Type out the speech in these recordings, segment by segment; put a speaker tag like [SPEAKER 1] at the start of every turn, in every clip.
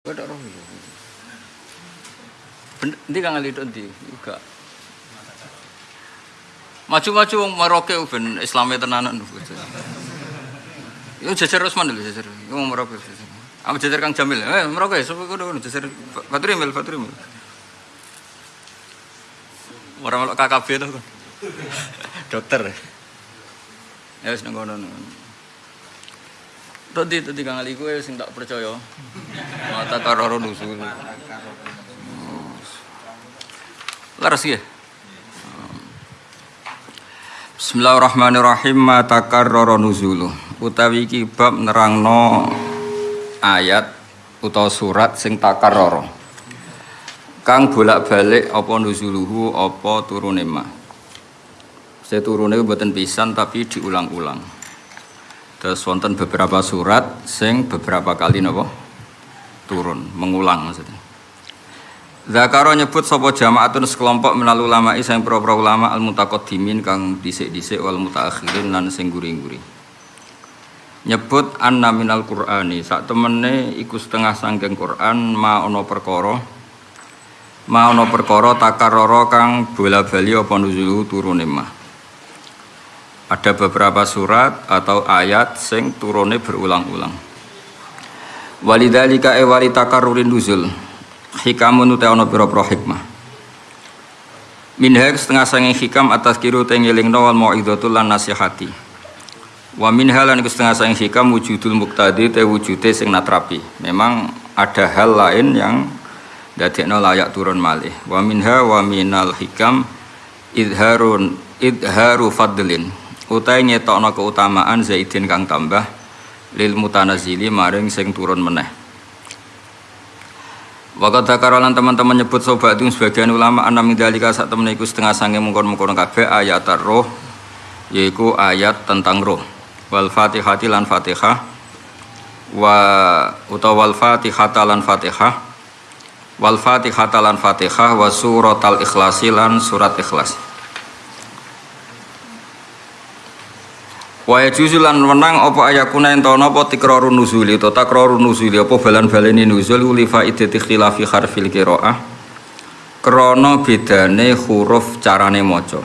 [SPEAKER 1] Kok tak roh lho. Ben ndi kang juga. Maju-maju wong Maroke ben Islame tenanan. Yo jajar Usman lho jajar. Wong Maroke. Apa jajar Kang Jamil? Eh Maroke sapa kono jajar Faturi Mil Faturi Mil. Orang melok KKB to. Dokter. Ya wis nang kono. Tadi tadi kang ali gue sing tak percaya. Mata karoro nusul. Laras ya. Bismillahirrahmanirrahim mata karoro nuzulu. Utawi iki bab nerangno ayat utawa surat sing takarrara. Kang bolak-balik apa nuzuluhu apa turune ma. Saya turune mboten pisan tapi diulang-ulang. Terus wonten beberapa surat sing beberapa kali napa turun, mengulang maksudnya. Zakaro nyebut sapa jamaatun sekelompok menal ulama sing pro-pro ulama al mutaqaddimin kang dhisik-dhisik wal mutaakhirin lan sing guri-guri. Nyebut anna minal qur'ani sak temene iku setengah sangking Quran ma ana perkara ma ana takarrara kang bola-bali apa nuzulu ada beberapa surat atau ayat sing turune berulang-ulang. Walidalika e wali takarurin nuzul hikamun uta ana pira-pira hikmah. Minha setengah sanging hikam atas kiru tengelingno wal mau'izatul lan nasihati. Wa minha lan setengah sanging hikam wujudul muqtadi te wujude sing natrapi. Memang ada hal lain yang dadekno layak turun malih. Wa minha wa minal hikam idharun idharu fadlin utai ngetokno keutamaan zaidin kang tambah lil mutanazili maring sing turun meneh. Wakat dakarolan teman-teman nyebut sobat itu sebagian ulama anam midalika saat temen iku setengah sange mengkon-mengkon kabeh ayat roh yaiku ayat tentang roh wal fatihati lan fatihah. Wa utawa wal fatihata lan fatihah. Wal fatihata lan fatihah wa suratal ikhlasi lan surat ikhlas Wa juzulan menang apa ayakuna ento napa tikrarun nuzuli utawa takrarun nuzuli apa balan-baleni nuzul li faidati khilafi harfil qiraah. Krana bedane huruf carane maca.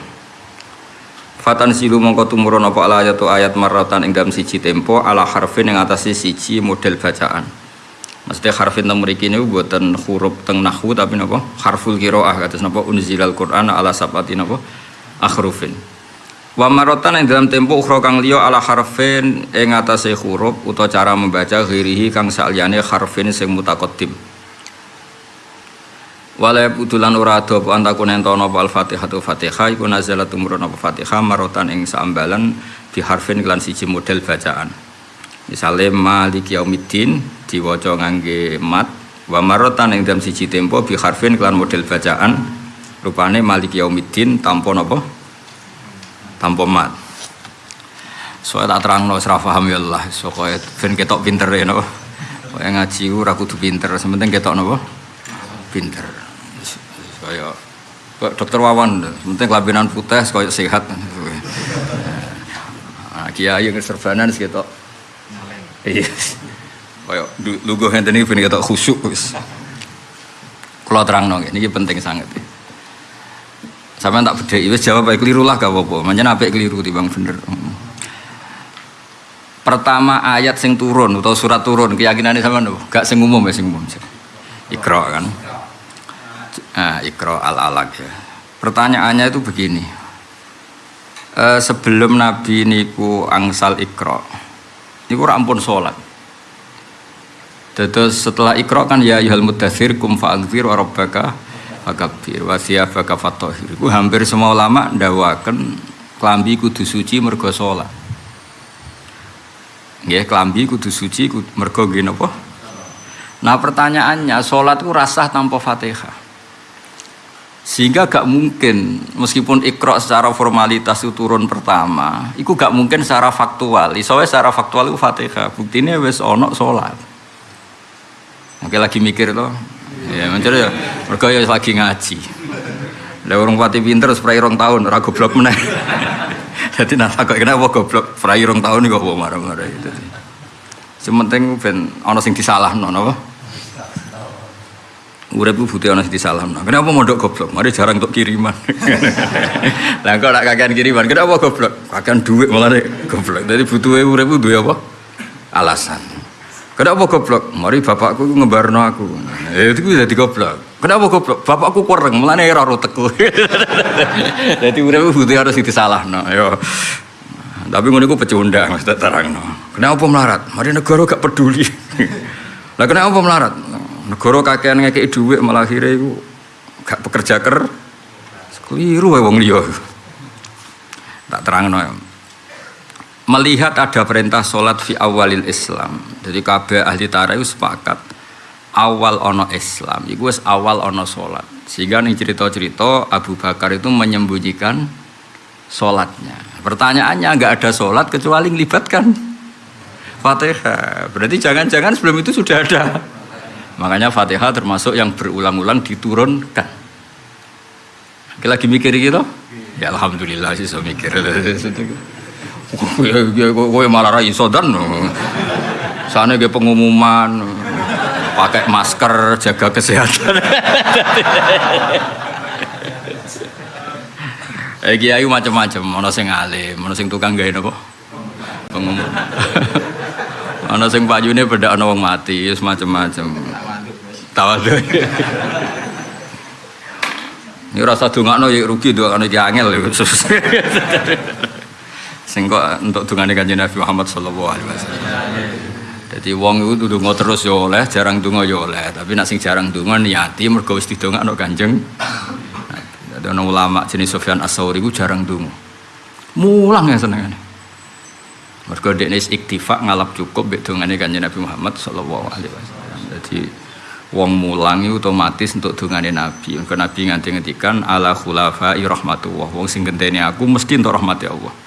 [SPEAKER 1] Fatan silu mongko tumurun apa ala ayat ayat marratan ing dalam siji tempo ala harfin ing atase siji model bacaan. Mesti harfin teng mriki niku boten huruf teng nahwu tapi napa? Harful qiraah kados napa? Unzilal Qur'an ala sabati napa? Akhrufin Wa marotan yang dalam tempo ukhra kang liya ala harfin ing atase huruf utawa cara membaca ghirihi kang saliyane harfin sing mutaqaddim. Wala butulan ora ado apa antakun entono apa al-Fatihah tu Fatihah iku nazalat umurun apa Fatihah marotan ing saambalan di harfin kelan siji model bacaan. Misale Maliki Yaumiddin diwaca ngangge mat wa marotan ing dalam siji tempo bi harfin kelan model bacaan rupane Maliki Yaumiddin tanpa napa? Tanpa mat. Soalnya tak terang no serah paham ya Allah. Soalnya ben ketok pinter ya no yang ngaji ora kudu pinter sementing ketok no pinter. Kaya dokter Wawan sementing kelabinan putih kaya sehat. Nah, kiai yang serbanan ketok. Iya. Kaya lugu iki ben ketok khusyuk wis. Kula terangno ini penting sangat ya. Sampai tak beda, wis jawab baik keliru lah gak apa-apa. Manjen apik keliru timbang bener. Pertama ayat sing turun atau surat turun keyakinannya sama nopo? Gak sing umum ya sing umum. Ikra kan. Nah, ikra al alaq ya. Pertanyaannya itu begini. E, sebelum Nabi niku angsal ikra, niku rampun sholat. Terus setelah ikra kan ya yuhal mudathir kum fa'angfir wa rabbaka fakabir wa thiyabaka fatahhir. Ku hampir semua ulama ndawaken klambi kudu suci mergo salat. Nggih, klambi kudu suci mergo nggih napa? Nah, pertanyaannya salat ku rasah tanpa Fatihah. Sehingga gak mungkin meskipun ikra secara formalitas itu turun pertama, itu gak mungkin secara faktual. Isowe secara faktual itu Fatihah. Buktinya wis ono salat. Oke lagi mikir loh, Ya, mencari ya. Mereka ya lagi ngaji. Lah orang pati pinter spray rong tahun, ora goblok meneh. Jadi nah kok kenapa goblok spray rong tahun kok marah-marah itu. Sementing ben ana sing disalahno napa? Urip butuh ana sing disalamno. Kenapa mondok goblok? Mari jarang untuk kiriman. Lah kok nak kakean kiriman, kenapa goblok? Kakean duit malah goblok. Dadi butuhe urip duwe apa? Alasan. Kenapa goblok? Mari bapakku ku ngebarno aku. Eh itu ku dadi goblok. Kenapa goblok? Bapakku kurang, mulane ora rotekku. Dadi urip butuh harus disalahno. Yo. Tapi ngono iku pecundang maksud terangno. Kenapa melarat? Mari negara gak peduli. Lah kenapa melarat? Negara kakean ngekeki dhuwit malah akhirnya iku gak pekerja ker. Keliru wae wong liya. Tak terangno ya. Melihat ada perintah sholat fi awalil Islam. Jadi kabeh ahli tarikh sepakat awal ono Islam. Iku wis awal ono sholat. Sehingga nih cerita-cerita Abu Bakar itu menyembunyikan sholatnya. Pertanyaannya nggak ada sholat kecuali melibatkan Fatihah. Berarti jangan-jangan sebelum itu sudah ada. Makanya Fatihah termasuk yang berulang-ulang diturunkan. Lagi mikir gitu? Ya Alhamdulillah sih so mikir. Gue malah rai sodan. Sana gue pengumuman pakai masker, jaga kesehatan. Eh kiai macam-macam, ono sing alim, ono sing tukang gawe napa? Pengumum. ono sing payune beda wong mati, wis macam-macam. Tawadhu. Ini rasa dongakno rugi dongakno iki angel. Sing kok untuk dongane Kanjeng Nabi Muhammad sallallahu alaihi wasallam. Jadi wong itu donga terus ya oleh, jarang donga ya oleh. Tapi nak sing jarang donga niati mergo wis didongakno Kanjeng ada orang ulama jenis Sofyan As-Sauri itu jarang dungu. Mulang ya senengane. Mergo dekne iktifa ngalap cukup mbek dongane Kanjeng Nabi Muhammad sallallahu alaihi wasallam. Jadi wong mulang itu otomatis untuk dongane Nabi. Mergo Nabi nganti ngendikan ala khulafa rahmatullah. Wong sing genteni aku mesti untuk rahmati Allah.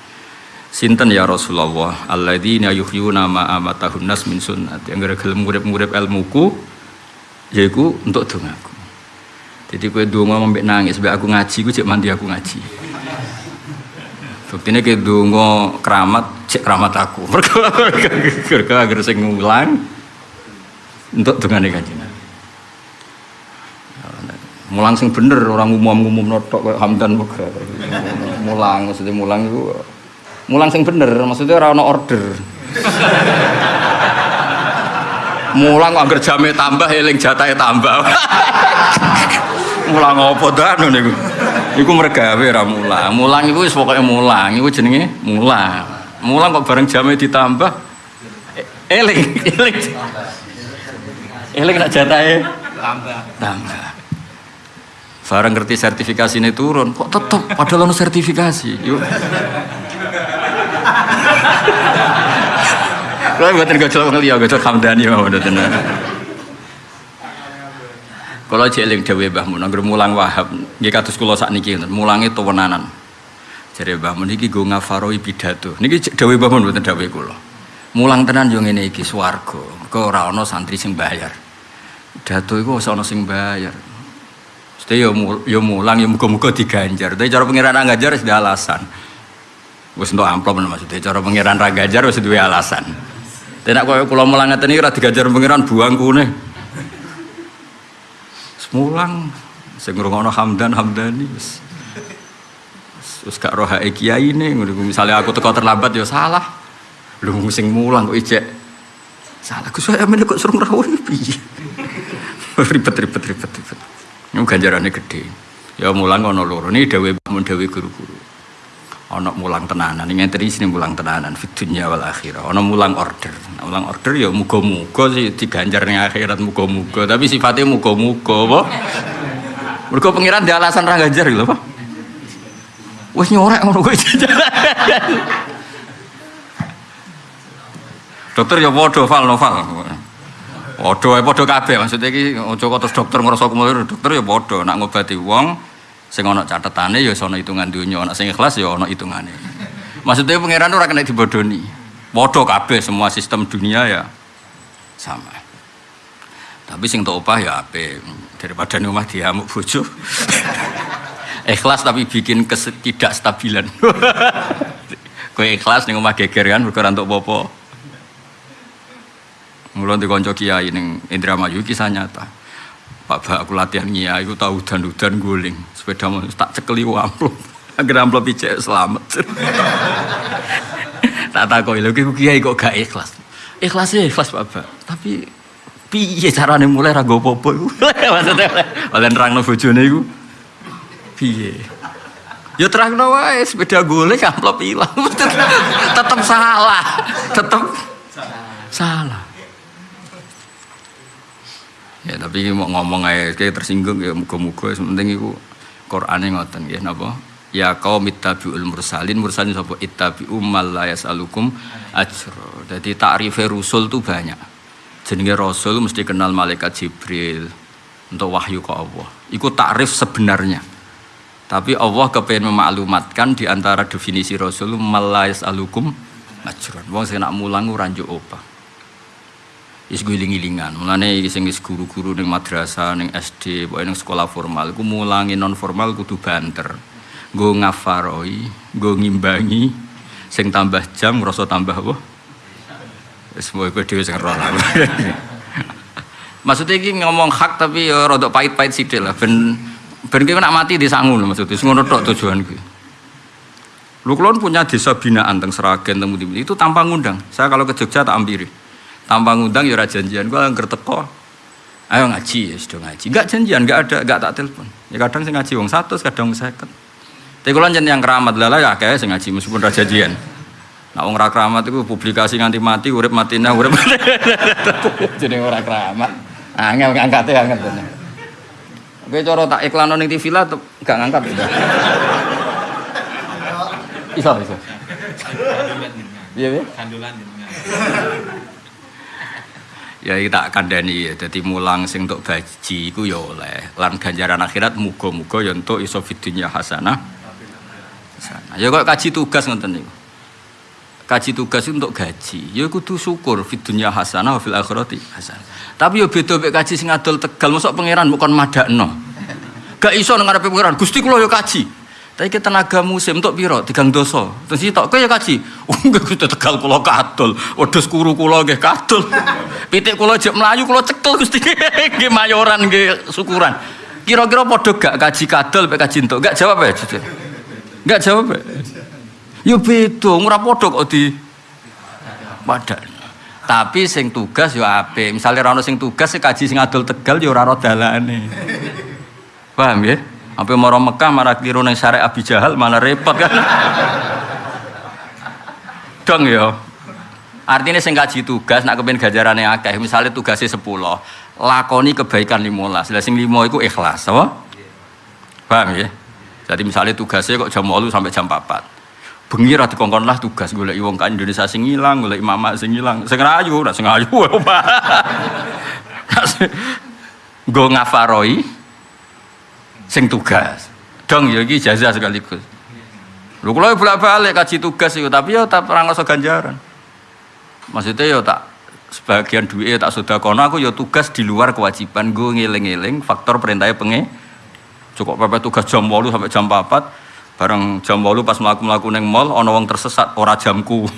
[SPEAKER 1] Sinten ya Rasulullah alladzina yuhyuna ma amatahun nas min sunnat. Yang gelem ngurip-ngurip ilmuku yaiku untuk dongaku. Jadi kue dongo mbek nangis, mbek aku ngaji, gue cek mandi aku ngaji. Buktinya kayak dongo keramat, cek keramat aku. Mereka agar saya ngulang untuk dengan kaji. Mulang sing bener, orang umum-umum notok kayak Hamdan Bukhara. Mulang, maksudnya mulang itu mulang sing bener, maksudnya orang order. mulang kok agar jamnya tambah, eling jatahnya tambah. mulang apa dah niku? Iku mergawe ra mulang. Mulang iku wis pokoke mulang. Iku jenenge mulang. Mulang kok bareng jame ditambah eling eling. Eling nak jatahe tambah. Tambah. Bareng ngerti sertifikasi ini turun kok tetep padahal ono sertifikasi? Yuk Kalau buatin gojol ngeliat gojol kamdani mau tenang. Kalau Mbah Mun anggere mulang Wahab, nggih kados kula sakniki mulange tuwenanan. Jare Mbah Mun iki go ngafaroi pidato. Niki dewe Mbah Mun mboten dewe kula. Mulang tenan yo ngene iki swarga. Kok ora ana santri sing bayar. Iku ora ana sing bayar. Mesti yo yo mulang yo muga-muga diganjar. Tapi cara pengiran ganjar wis alasan. Wis entuk amplop maksudnya cara pengiran ra ganjar wis duwe alasan. Tidak kaya kula mulang ngeten iki ora diganjar pengiran buang kune. Mulang. Sing ngrungokno Hamdan Hamdani wis. Gak roh hae kiai ne misalnya aku teko terlambat ya salah. Lu sing mulang kok ijek. Salah Gus saya kok suruh ngrawuh piye? Ribet ribet ribet ribet. Ini ganjarannya gede. Ya mulang ono loro. Ini dewe mun dewe guru-guru ono mulang tenanan. Ini ngenteni sini mulang tenanan fit dunya wal akhirah. Ono mulang order. Nah, mulang order ya muga-muga sih diganjar ning akhirat muga-muga. Tapi sifatnya muga-muga apa? Mergo pengiran di alasan ra ganjar lho apa? Wis nyorek ngono kuwi. Dokter ya padha fal noval padha ae padha kabeh. Maksudnya iki aja terus dokter ngrasa kumur dokter ya padha. Nak ngobati wong sing ana catetane ya ana hitungan dunia ana sing ikhlas ya ana hitungane. Maksudnya pangeran ora kena dibodoni. Padha kabeh semua sistem dunia ya. Sama. Tapi sing tak opah ya ape daripada rumah diamuk bojo. Ikhlas tapi bikin ketidakstabilan kowe ikhlas ning omah geger kan mergo untuk popo Mulai dikonco kiai ning Indramayu kisah nyata Pak Pak aku latihan ngia, aku tahu udan-udan guling, sepeda mau tak cekeli amplop, agar amplop ijek selamat. tak takoi lho kiku kiai kok gak ikhlas. Ikhlasnya ikhlas Pak Pak, tapi piye carane mulai rago popo iku? Maksudnya oleh nerangno bojone. Piye? Ya terangno wae sepeda golek amplop ilang. tetep salah. Tetep salah. Ya tapi mau ngomong aja kayak tersinggung ya muga-muga penting iku Qur'ane ngoten nggih napa? Ya kaum ittabi'ul mursalin mursalin sapa ittabi'u mal la yasalukum ajra. Jadi takrif rusul tuh banyak. Jenenge rasul mesti kenal malaikat Jibril untuk wahyu ke Allah. Iku takrif sebenarnya. Tapi Allah kepengen memaklumatkan di antara definisi rasul mal la yasalukum. Wong sing nak mulang ora njuk opah is guling-gilingan. Mulane sing guru-guru ning madrasah, ning SD, pokoke ning sekolah formal iku mulangi non formal kudu banter. Nggo ngafaroi, nggo ngimbangi sing tambah jam ngrasa tambah apa? Wis kowe dhewe sing roh. Maksudnya iki ngomong hak tapi ya rada pahit-pahit sithik lah ben ben ki nak mati disangu lho maksudnya. Ngono tok tujuan gue. Lu kulon punya desa binaan teng Seragen teng itu tanpa ngundang. Saya kalau ke Jogja tak ampiri tanpa ngundang ya janjian. Gue angker teko ayo ngaji ya sudah ngaji. Enggak janjian enggak ada enggak tak telepon. Ya kadang saya ngaji wong satu kadang seket. Tapi kalau yang keramat lala ya kayak saya ngaji meskipun raja janjian. Nah wong keramat itu publikasi nganti mati urip mati nah urip jadi orang keramat. Angel ngangkat ya angkat Oke, coro tak iklan ning TV lah gak ngangkat. Itu. Iso, iso. Iya, iya. Kandulan ya tak kandani ya jadi mulang sing untuk baji iku ya oleh. Lan ganjaran akhirat muga-muga ya untuk iso fidunya hasanah. Ya kok kaji tugas ngoten niku? Kaji tugas untuk gaji. Ya kudu syukur fidunya hasanah fil akhirati hasanah. Tapi ya beda mek kaji sing adol tegal. Mosok pangeran bukan madakno gak iso ngarepe pangeran. Gusti kula ya kaji tapi kita tenaga musim untuk piro tigang doso. Terus itu kaya kaji. Oh enggak kita tegal kulo kadul. Wedhus kuru kulo nggih kadul. Pitik kulo jek melayu kulo cekel Gusti nggih mayoran nggih syukuran. Kira-kira padha gak kaji kadul mek kaji? Gak jawab ya. Gak jawab. Ya? Yo beda, ora padha kok di padan. Tapi sing tugas yo apik. Misale ora ono sing tugas kaji sing adol tegal yo ora dalane. Paham ya? Sampai mau Mekah marah keliru neng syariat Abi Jahal malah repot kan. Dong ya. Artinya sing kaji tugas nak kepen gajarane akeh. Misalnya tugasnya sepuluh, lakoni kebaikan limolas. Lah sing limo itu ikhlas, apa? Paham ya? Jadi misalnya tugasnya kok jam 8 sampai jam 4. Bengi ra dikongkon lah tugas golek wong kan Indonesia sing ilang, golek imam sing ilang. Sing ayu, ora sing ayu. Ngafaroi, sing tugas. Dong ya iki jazah sekaligus. Lho kula bolak-balik kaji tugas itu tapi ya tak perang rasa ganjaran. Maksudnya ya tak sebagian duit tak sudah kono aku ya tugas di luar kewajiban gue ngiling-ngiling faktor perintahnya penge cukup pepe tugas jam 8 sampai jam 4 bareng jam 8 pas melaku melaku neng mall ono wong tersesat ora jamku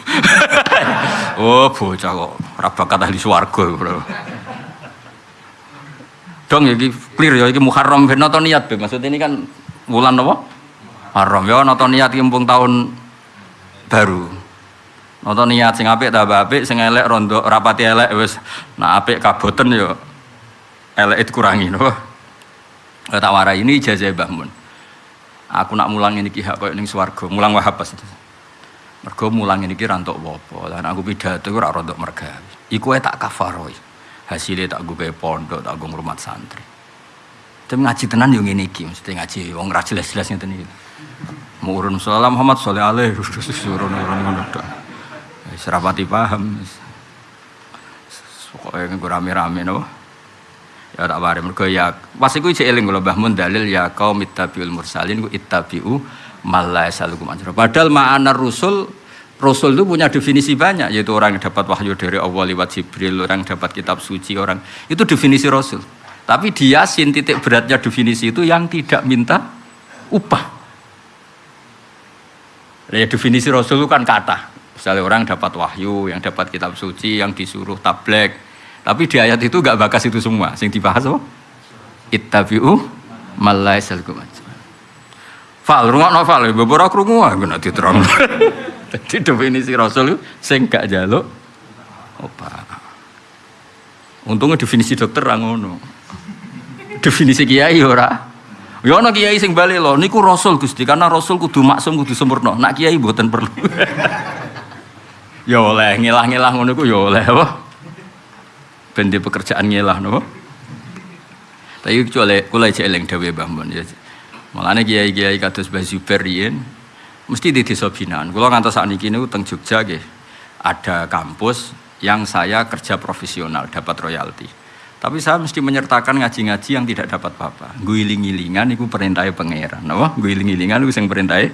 [SPEAKER 1] oh bocah kok rabakat ahli swarga bro dong ya clear ya iki Muharram. Ben nonton niat be maksud ini kan bulan apa? Muharram. Ya nonton niat mumpung tahun baru. Nonton niat sing apik tambah apik sing elek rondo rapati elek wis. Nah apik kaboten ya elek itu kurangi no tak warai. Ini ijazah Mbah Mun. Aku nak mulang ini hak koyo ning swarga. Mulang wahab pas mergo mulang ini kira untuk apa lan aku pidato ora rontok mergawi iku tak kafaroi hasilnya tak gue pondok tak gue rumah santri. Tapi ngaji tenan yang ini ki mesti ngaji wong ra jelas-jelas ngeten mau urun salam Muhammad sallallahu alaihi urun urun ngono tok. Paham pokoknya gue rame-rame no ya tak bare mergo ya pas iku cek eling kula Mbah Mun dalil ya kaum ittabiul mursalin ku ittabiu malla yasalukum ajra. Padahal ma'anar rusul Rasul itu punya definisi banyak, yaitu orang yang dapat wahyu dari Allah lewat Jibril, orang yang dapat kitab suci, orang itu definisi Rasul. Tapi di Yasin titik beratnya definisi itu yang tidak minta upah. Ya definisi Rasul itu kan kata. Misalnya orang dapat wahyu, yang dapat kitab suci, yang disuruh tablek. Tapi di ayat itu gak bakas itu semua. Sing dibahas apa? ittabi'u malai salkum Fal rumah novel, beberapa krungu aku nanti terang. Jadi definisi Rasul itu sing gak jaluk obat. Untungnya definisi dokter ra ngono. Definisi kiai ora. Ya ana kiai sing bali lho, niku Rasul Gusti, karena Rasul kudu maksum kudu sempurna. Nak kiai mboten perlu. ya oleh ngilah-ngilah ngono iku ya oleh apa? Ben pekerjaan ngilah napa? Tapi kecuali kula cek eling dawuh Mbah Mun ya. Malane kiai-kiai kados Mbah Zubair mesti di desa binaan. Kula ngantos sakniki niku teng Jogja nggih. Ada kampus yang saya kerja profesional dapat royalti. Tapi saya mesti menyertakan ngaji-ngaji yang tidak dapat apa-apa. Guiling-gilingan itu perintahnya pangeran. Napa? Guiling-gilingan itu yang perintahnya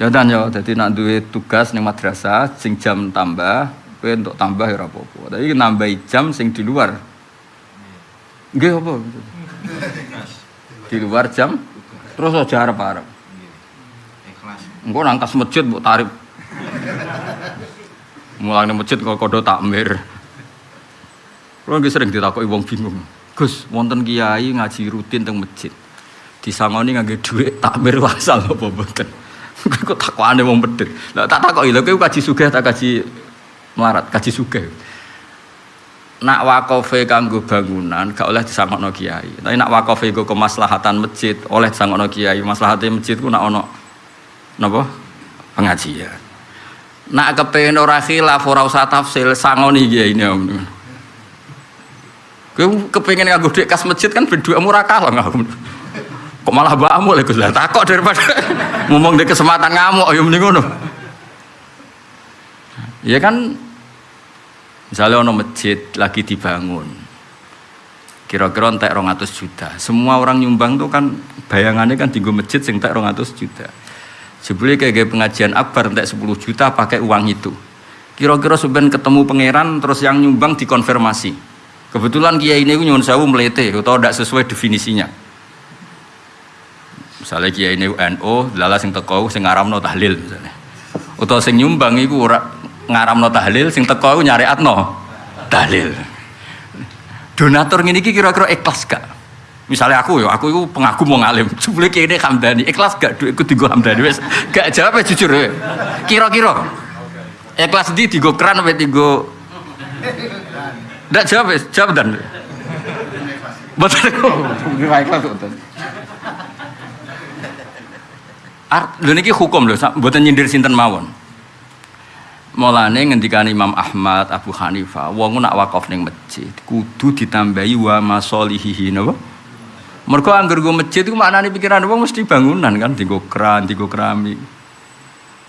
[SPEAKER 1] Ya dan ya, jadi nak duwe tugas ning madrasah sing jam tambah, kowe untuk tambah ya apa-apa. Tapi nambahi jam sing di luar. Nggih apa? Di luar jam terus aja arep-arep. Engko nangkas masjid mbok tarif. Mulane masjid kok kodo takmir. Kulo nggih sering ditakoki wong bingung. Gus, wonten kiai ngaji rutin teng masjid. Disangoni ngangge dhuwit takmir wasal apa mboten? Kok takwane wong pedhet. Lah tak takoki lho kowe kaji sugih tak kaji melarat, kaji sugih. Nak wakofe kanggo bangunan gak oleh disangokno kiai. Tapi nak wakofe go kemaslahatan masjid oleh disangokno kiai. Maslahate masjid ku nak ono napa? Pengajian. Nak kepengen ora khilaf ora usah tafsil sangoni kiai ini om. Kowe kepengen nganggo dhek kas masjid kan ben dhuwitmu ora kalah Kok malah mbakmu Gus lah takok daripada ngomong di kesempatan ngamuk ayo mending ngono. Ya kan misalnya ono masjid lagi dibangun. Kira-kira entek 200 juta. Semua orang nyumbang tuh kan bayangannya kan tinggal masjid sing entek 200 juta. Sebelumnya kayak pengajian akbar entek 10 juta pakai uang itu. Kira-kira sebenarnya ketemu pangeran terus yang nyumbang dikonfirmasi. Kebetulan kiai ini nyuwun sewu melete atau tidak sesuai definisinya Misalnya kiai ini NU, lala sing teko sing ngaramno tahlil misalnya. Atau sing nyumbang iku ora ngaramno tahlil, sing teko iku atno tahlil. Donatur ngene kira-kira ikhlas gak? Misalnya aku ya, aku itu pengagum mau ngalim. Sebelum kiai ini hamdani, ikhlas gak? Duitku tiga hamdani, wes gak jawab ya jujur ya. Kira-kira ikhlas di tiga keran apa tiga Ndak jawab ya, jawab dan. Betul. Ikhlas betul. Art, lho niki hukum lho, mboten nyindir sinten mawon. Mulane ngendikan Imam Ahmad, Abu Hanifah, wong nak wakaf ning masjid kudu ditambahi wa masolihihi napa? Mergo anggar go masjid iku maknane pikiran wong mesti bangunan kan, dienggo kran, dienggo keramik.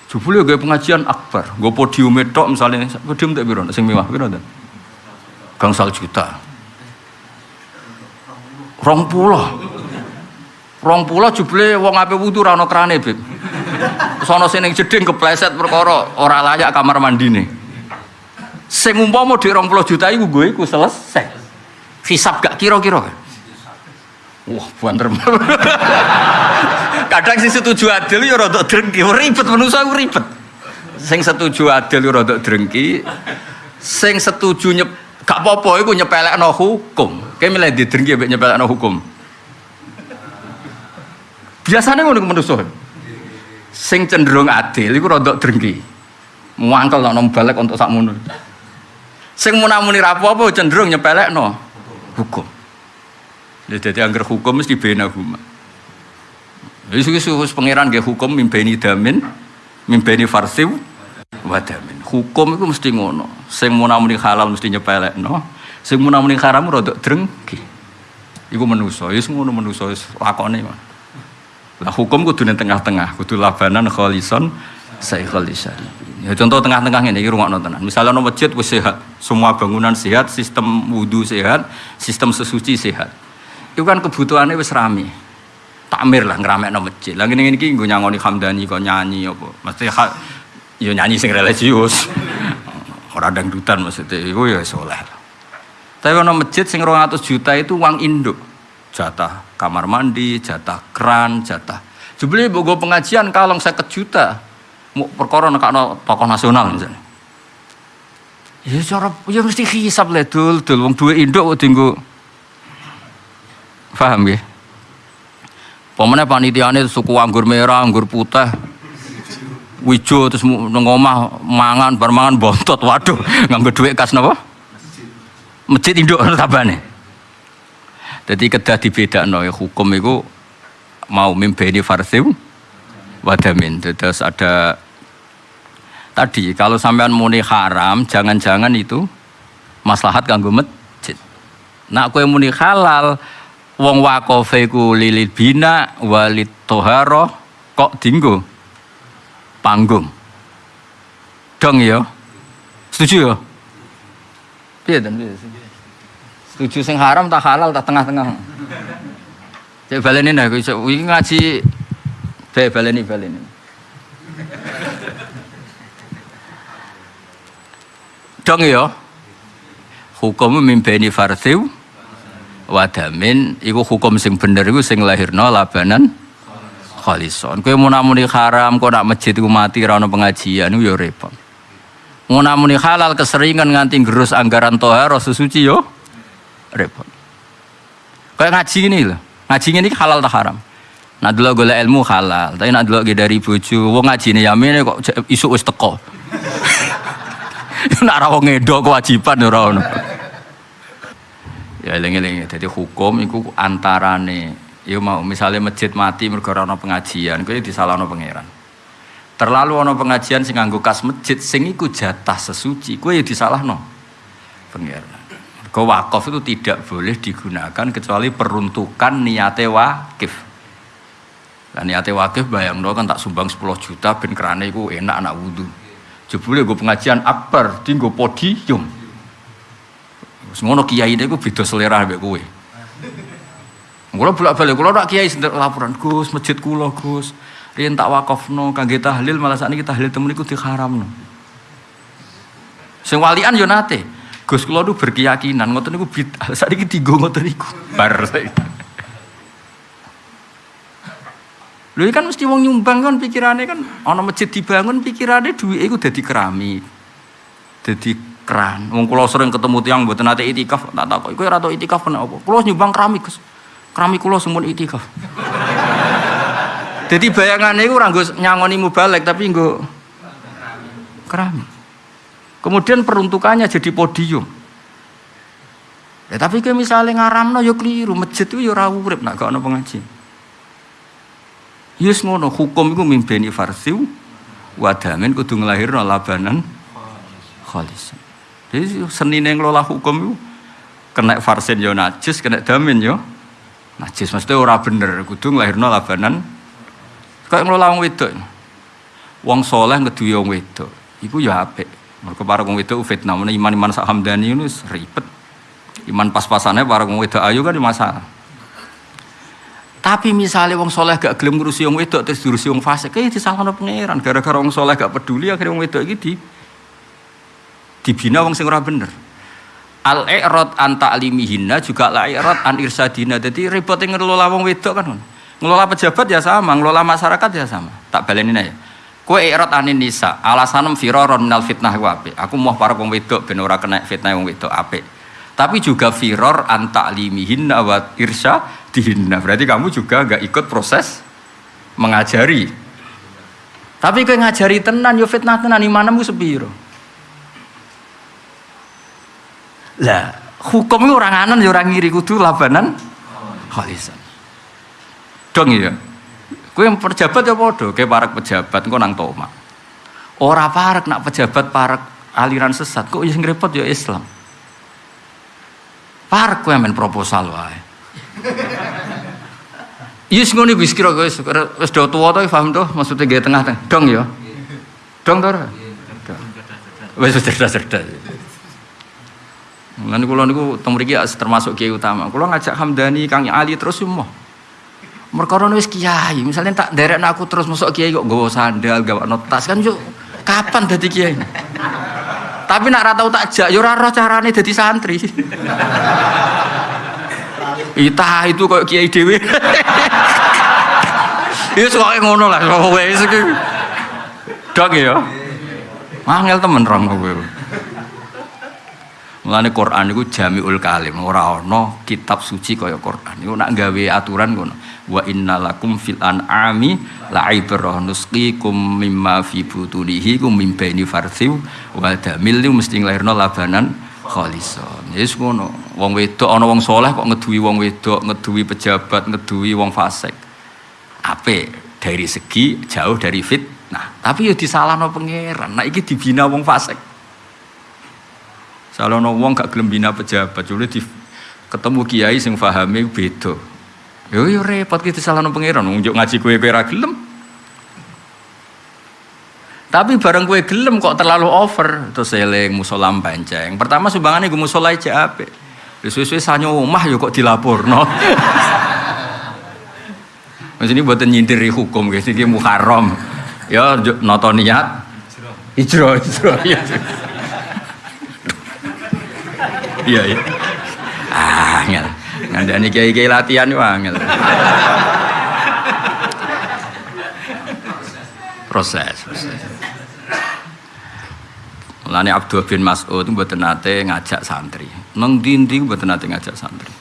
[SPEAKER 1] Jebule gawe pengajian akbar, nggo podium tok misalnya podium tak piro sing mewah piro ta? Gangsal juta. Rong puluh. Rong pulau jubli wong ape wudu rano krane bib. Sono sini jeding kepleset perkara ora layak kamar mandi nih. Sing umpama di rong pulau juta iku gue iku selesai. Hisap gak kira-kira. Wah, banter. Kadang sing setuju adil ya rada drengki, ribet manusa iku ribet. Sing setuju adil ya rada drengki, sing setuju nyep gak apa-apa iku nyepelekno hukum. Kayak milih di drengki mbek nyepelekno hukum. Biasanya ngono manusa. Sing cenderung adil iku rada drengki. Muangkel nek balik untuk sakmono. Sing munamuni ra apa cenderung nyepelekno hukum. Dadi angger hukum mesti bena huma. Wis wis pangeran nggih hukum mimpeni damin, mimpeni farsiw wadamin. Hukum itu mesti ngono. Sing munamuni halal mesti nyepelekno, sing munamuni haram rada drengki. Iku manusa, wis ngono manusa wis lakone. Lah hukum kudu tengah-tengah, kudu labanan kholison saikhul lisari. Ya contoh tengah-tengah ini rungokno tenan. Misalnya no masjid wis sehat, semua bangunan sehat, sistem wudhu sehat, sistem sesuci sehat. Itu kan kebutuhannya wis rame. Takmir lah no masjid. Lah ngene iki nggo nyangoni Hamdani kok nyanyi apa. Mesti ya nyanyi sing religius. Ora dangdutan maksudnya iku ya soleh. Tapi ono masjid sing 200 juta itu uang induk jatah kamar mandi, jatah keran, jatah. Jebule bogo pengajian kalong seket juta. Mau perkara nekakno tokoh nasional misalnya. Ya cara ya mesti hisap le dul dul wong duwe induk kok dienggo Paham ya? Pemenang panitiane suku anggur merah, anggur putih, wijo terus nang omah mangan bar mangan bontot. Waduh nganggo dhuwit kas napa? Masjid induk tabane jadi kedah dibedakno ya hukum itu mau mimpeni farsiu wadamin terus ada tadi kalau sampean muni haram jangan-jangan itu maslahat kanggo masjid. Nak kowe muni halal wong wakofe ku lilit bina walit toharo kok dinggo panggung. Dong ya. Setuju ya? Piye dan? Setuju sing haram tak halal tak tengah-tengah. Cek baleni nah iki ngaji be baleni baleni. Dong ya. Hukum mimpeni farsiu wadamin iku hukum sing bener iku sing lahirno labanan khalison. Kowe mau namuni haram, kok nak masjid ku mati ra pengajian iku ya repot. Mau namuni halal keseringan nganti gerus anggaran toharo sesuci yo repot. Kayak ngaji ini loh. Ngaji ini halal tak haram. Nah dulu golek ilmu halal, tapi nak dulu dari bojo, wong ngaji yamin kok isu wis teko. nak rawong ngedo kewajiban ora ono. Ya eling-eling, jadi hukum itu antarane Ya mau misalnya masjid mati mergo ana pengajian, kuwi disalahno pangeran. Terlalu ana pengajian sing nganggo kas masjid sing iku jatah sesuci, kuwi ya disalahno pangeran. Kau wakaf itu tidak boleh digunakan kecuali peruntukan niate wakif. Dan niate wakif bayang kan tak sumbang 10 juta ben kerane iku enak anak wudhu. Jebule gue pengajian akbar, tinggo podium. Semono kiai ini gue beda selera ambek kowe. Kulo bolak-balik, kulo nak kiai sendiri laporan, Gus, masjid kulo Gus. Riyen tak wakafno kangge tahlil malah sakniki tahlil temen iku diharamno. Sing walian yo nate. Gus kulo tuh berkeyakinan ngoten niku bid'ah. Sakniki digo ngoten niku. Bar Lho kan mesti wong nyumbang kan pikirannya kan ana masjid dibangun pikirannya duit iku dadi keramik. Dadi keran. Wong kula sering ketemu tiang mboten nate itikaf, tak takok iku ora tau itikaf kenapa? Kula nyumbang keramik, Gus. Kerami kulo semun itikaf. Jadi bayangannya itu orang nyangoni mubalek tapi enggak keramik. Kemudian peruntukannya jadi podium. Ya tapi ke misalnya ngaramno yo ya keliru, masjid itu yo ya ora urip nak gak ono pengaji. Yus ngono hukum iku mimpeni farsiu wadamin kudu nglahirno labanan khalis. Jadi seni yang ngelola hukum itu kena farsin yo najis, kena damin yo najis. Maksudnya ora bener kudu nglahirno labanan. Kayak ngelola wong wedok. Wong soleh ngeduwe wong wedok. Iku ya apik. Mergo para wong wedok fitnah. Mana iman-iman sak hamdani ini ribet. Iman pas-pasannya para wong wedok ayu kan masalah. Tapi misalnya wong soleh gak gelem ngurusi wong wedok terus diurusi wong fasik kayak disalahno pangeran. Gara-gara wong soleh gak peduli akhirnya wong wedok di dibina wong sing ora bener. Al i'rad an ta'limihinna juga la i'rad an irsadina jadi repot ngelola wong wedok kan ngelola pejabat ya sama ngelola masyarakat ya sama. Tak balenin aja kue i'rad anin nisa alasanem firoron minal fitnah wape aku mau para wong wedok ben ora kena fitnah wong wedok ape tapi juga firor an ta'limihinna wa irsyadihinna. Berarti kamu juga gak ikut proses mengajari. Tapi kue ngajari tenan yo fitnah tenan imanamu sepiro Lah, hukum itu orang anan ya orang ngiri kudu labanan khalisan. Dong ya. Kowe yang pejabat ya bodoh, kayak para pejabat kau nang toma. Orang parak nak pejabat parak aliran sesat, kok yang repot ya Islam. Parak kowe main proposal wae. Yus ngono wis kira kowe wis do tuwa to paham to maksudnya gaya tengah-tengah. Dong ya. Dong to? Wis cerdas-cerdas. Nanti kalau niku temu mriki termasuk kiai utama. Kalau ngajak Hamdani, Kang Ali terus semua. Mereka wis kiai, misalnya tak derek aku terus masuk kiai kok gawa sandal, gawa notas kan yuk kapan dadi kiai? Tapi nak ratau tak jak, yo ora roh carane dadi santri. Ita itu kok kiai dewi. Iya soalnya ngono lah, wes Dong ya. Angel temen rong kowe. Mulane Quran iku jamiul kalim, ora ana kitab suci kaya Quran. Iku nak gawe aturan ngono. Wa innalakum fil an'ami la'ibrah nusqikum mimma fi butunihi kum mim baini farthiw wa damil mesti nglairno labanan khalison. Yes ngono. Wong wedok ana wong soleh kok ngeduwi wong wedok, ngeduwi pejabat, ngeduwi wong fasik. Ape dari segi jauh dari fit. Nah, tapi ya disalahno pangeran. Nah iki dibina wong fasik. Kalau wong gak gelem bina pejabat, jadi di ketemu kiai sing fahami beda. Yo yo repot kita salah nang pangeran, nunjuk ngaji kue pera gelem. Tapi bareng kue gelem kok terlalu over, terus seling musolam panceng. Pertama sumbangannya gue musolai aja apa? Suwe-suwe sanyo omah yo kok dilapor no. Mas ini buatan nyindiri hukum guys, ini muharram. Ya nonton niat. Ijro, ijro, ijro. Iya iya. Ah, angel. Ngandani kiai-kiai latihan yo angel. proses, proses. Mulane Abdul bin Mas'ud mboten nate ngajak santri. Nang dindi mboten nate ngajak santri.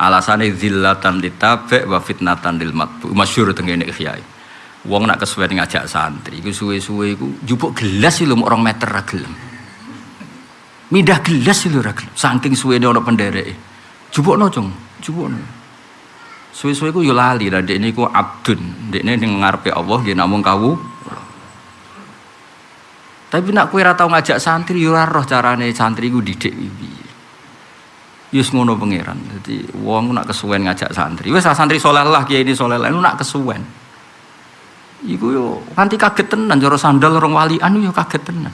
[SPEAKER 1] Alasane zillatan ditabe wa fitnatan lil matbu. Masyhur tengene kiai. Wong nak kesuwen ngajak santri iku suwe-suwe iku jupuk gelas lho orang meter ra gelem. Midah gelas lho ra saking suwene ana pendereke. Jupukno, Cung. Jupukno. Suwe-suwe ku yo lali lah dekne iku abdun. Dekne ning ngarepe Allah nggih namung kawu. Tapi nak kowe ora tau ngajak santri yo ora roh carane santri ku didik piye. Yus ngono pangeran. Dadi wong nak kesuwen ngajak santri. Wis santri soleh lah kiai ini soleh lah nak kesuwen. Iku yo nganti kaget tenan cara sandal rong walian yo kaget tenan.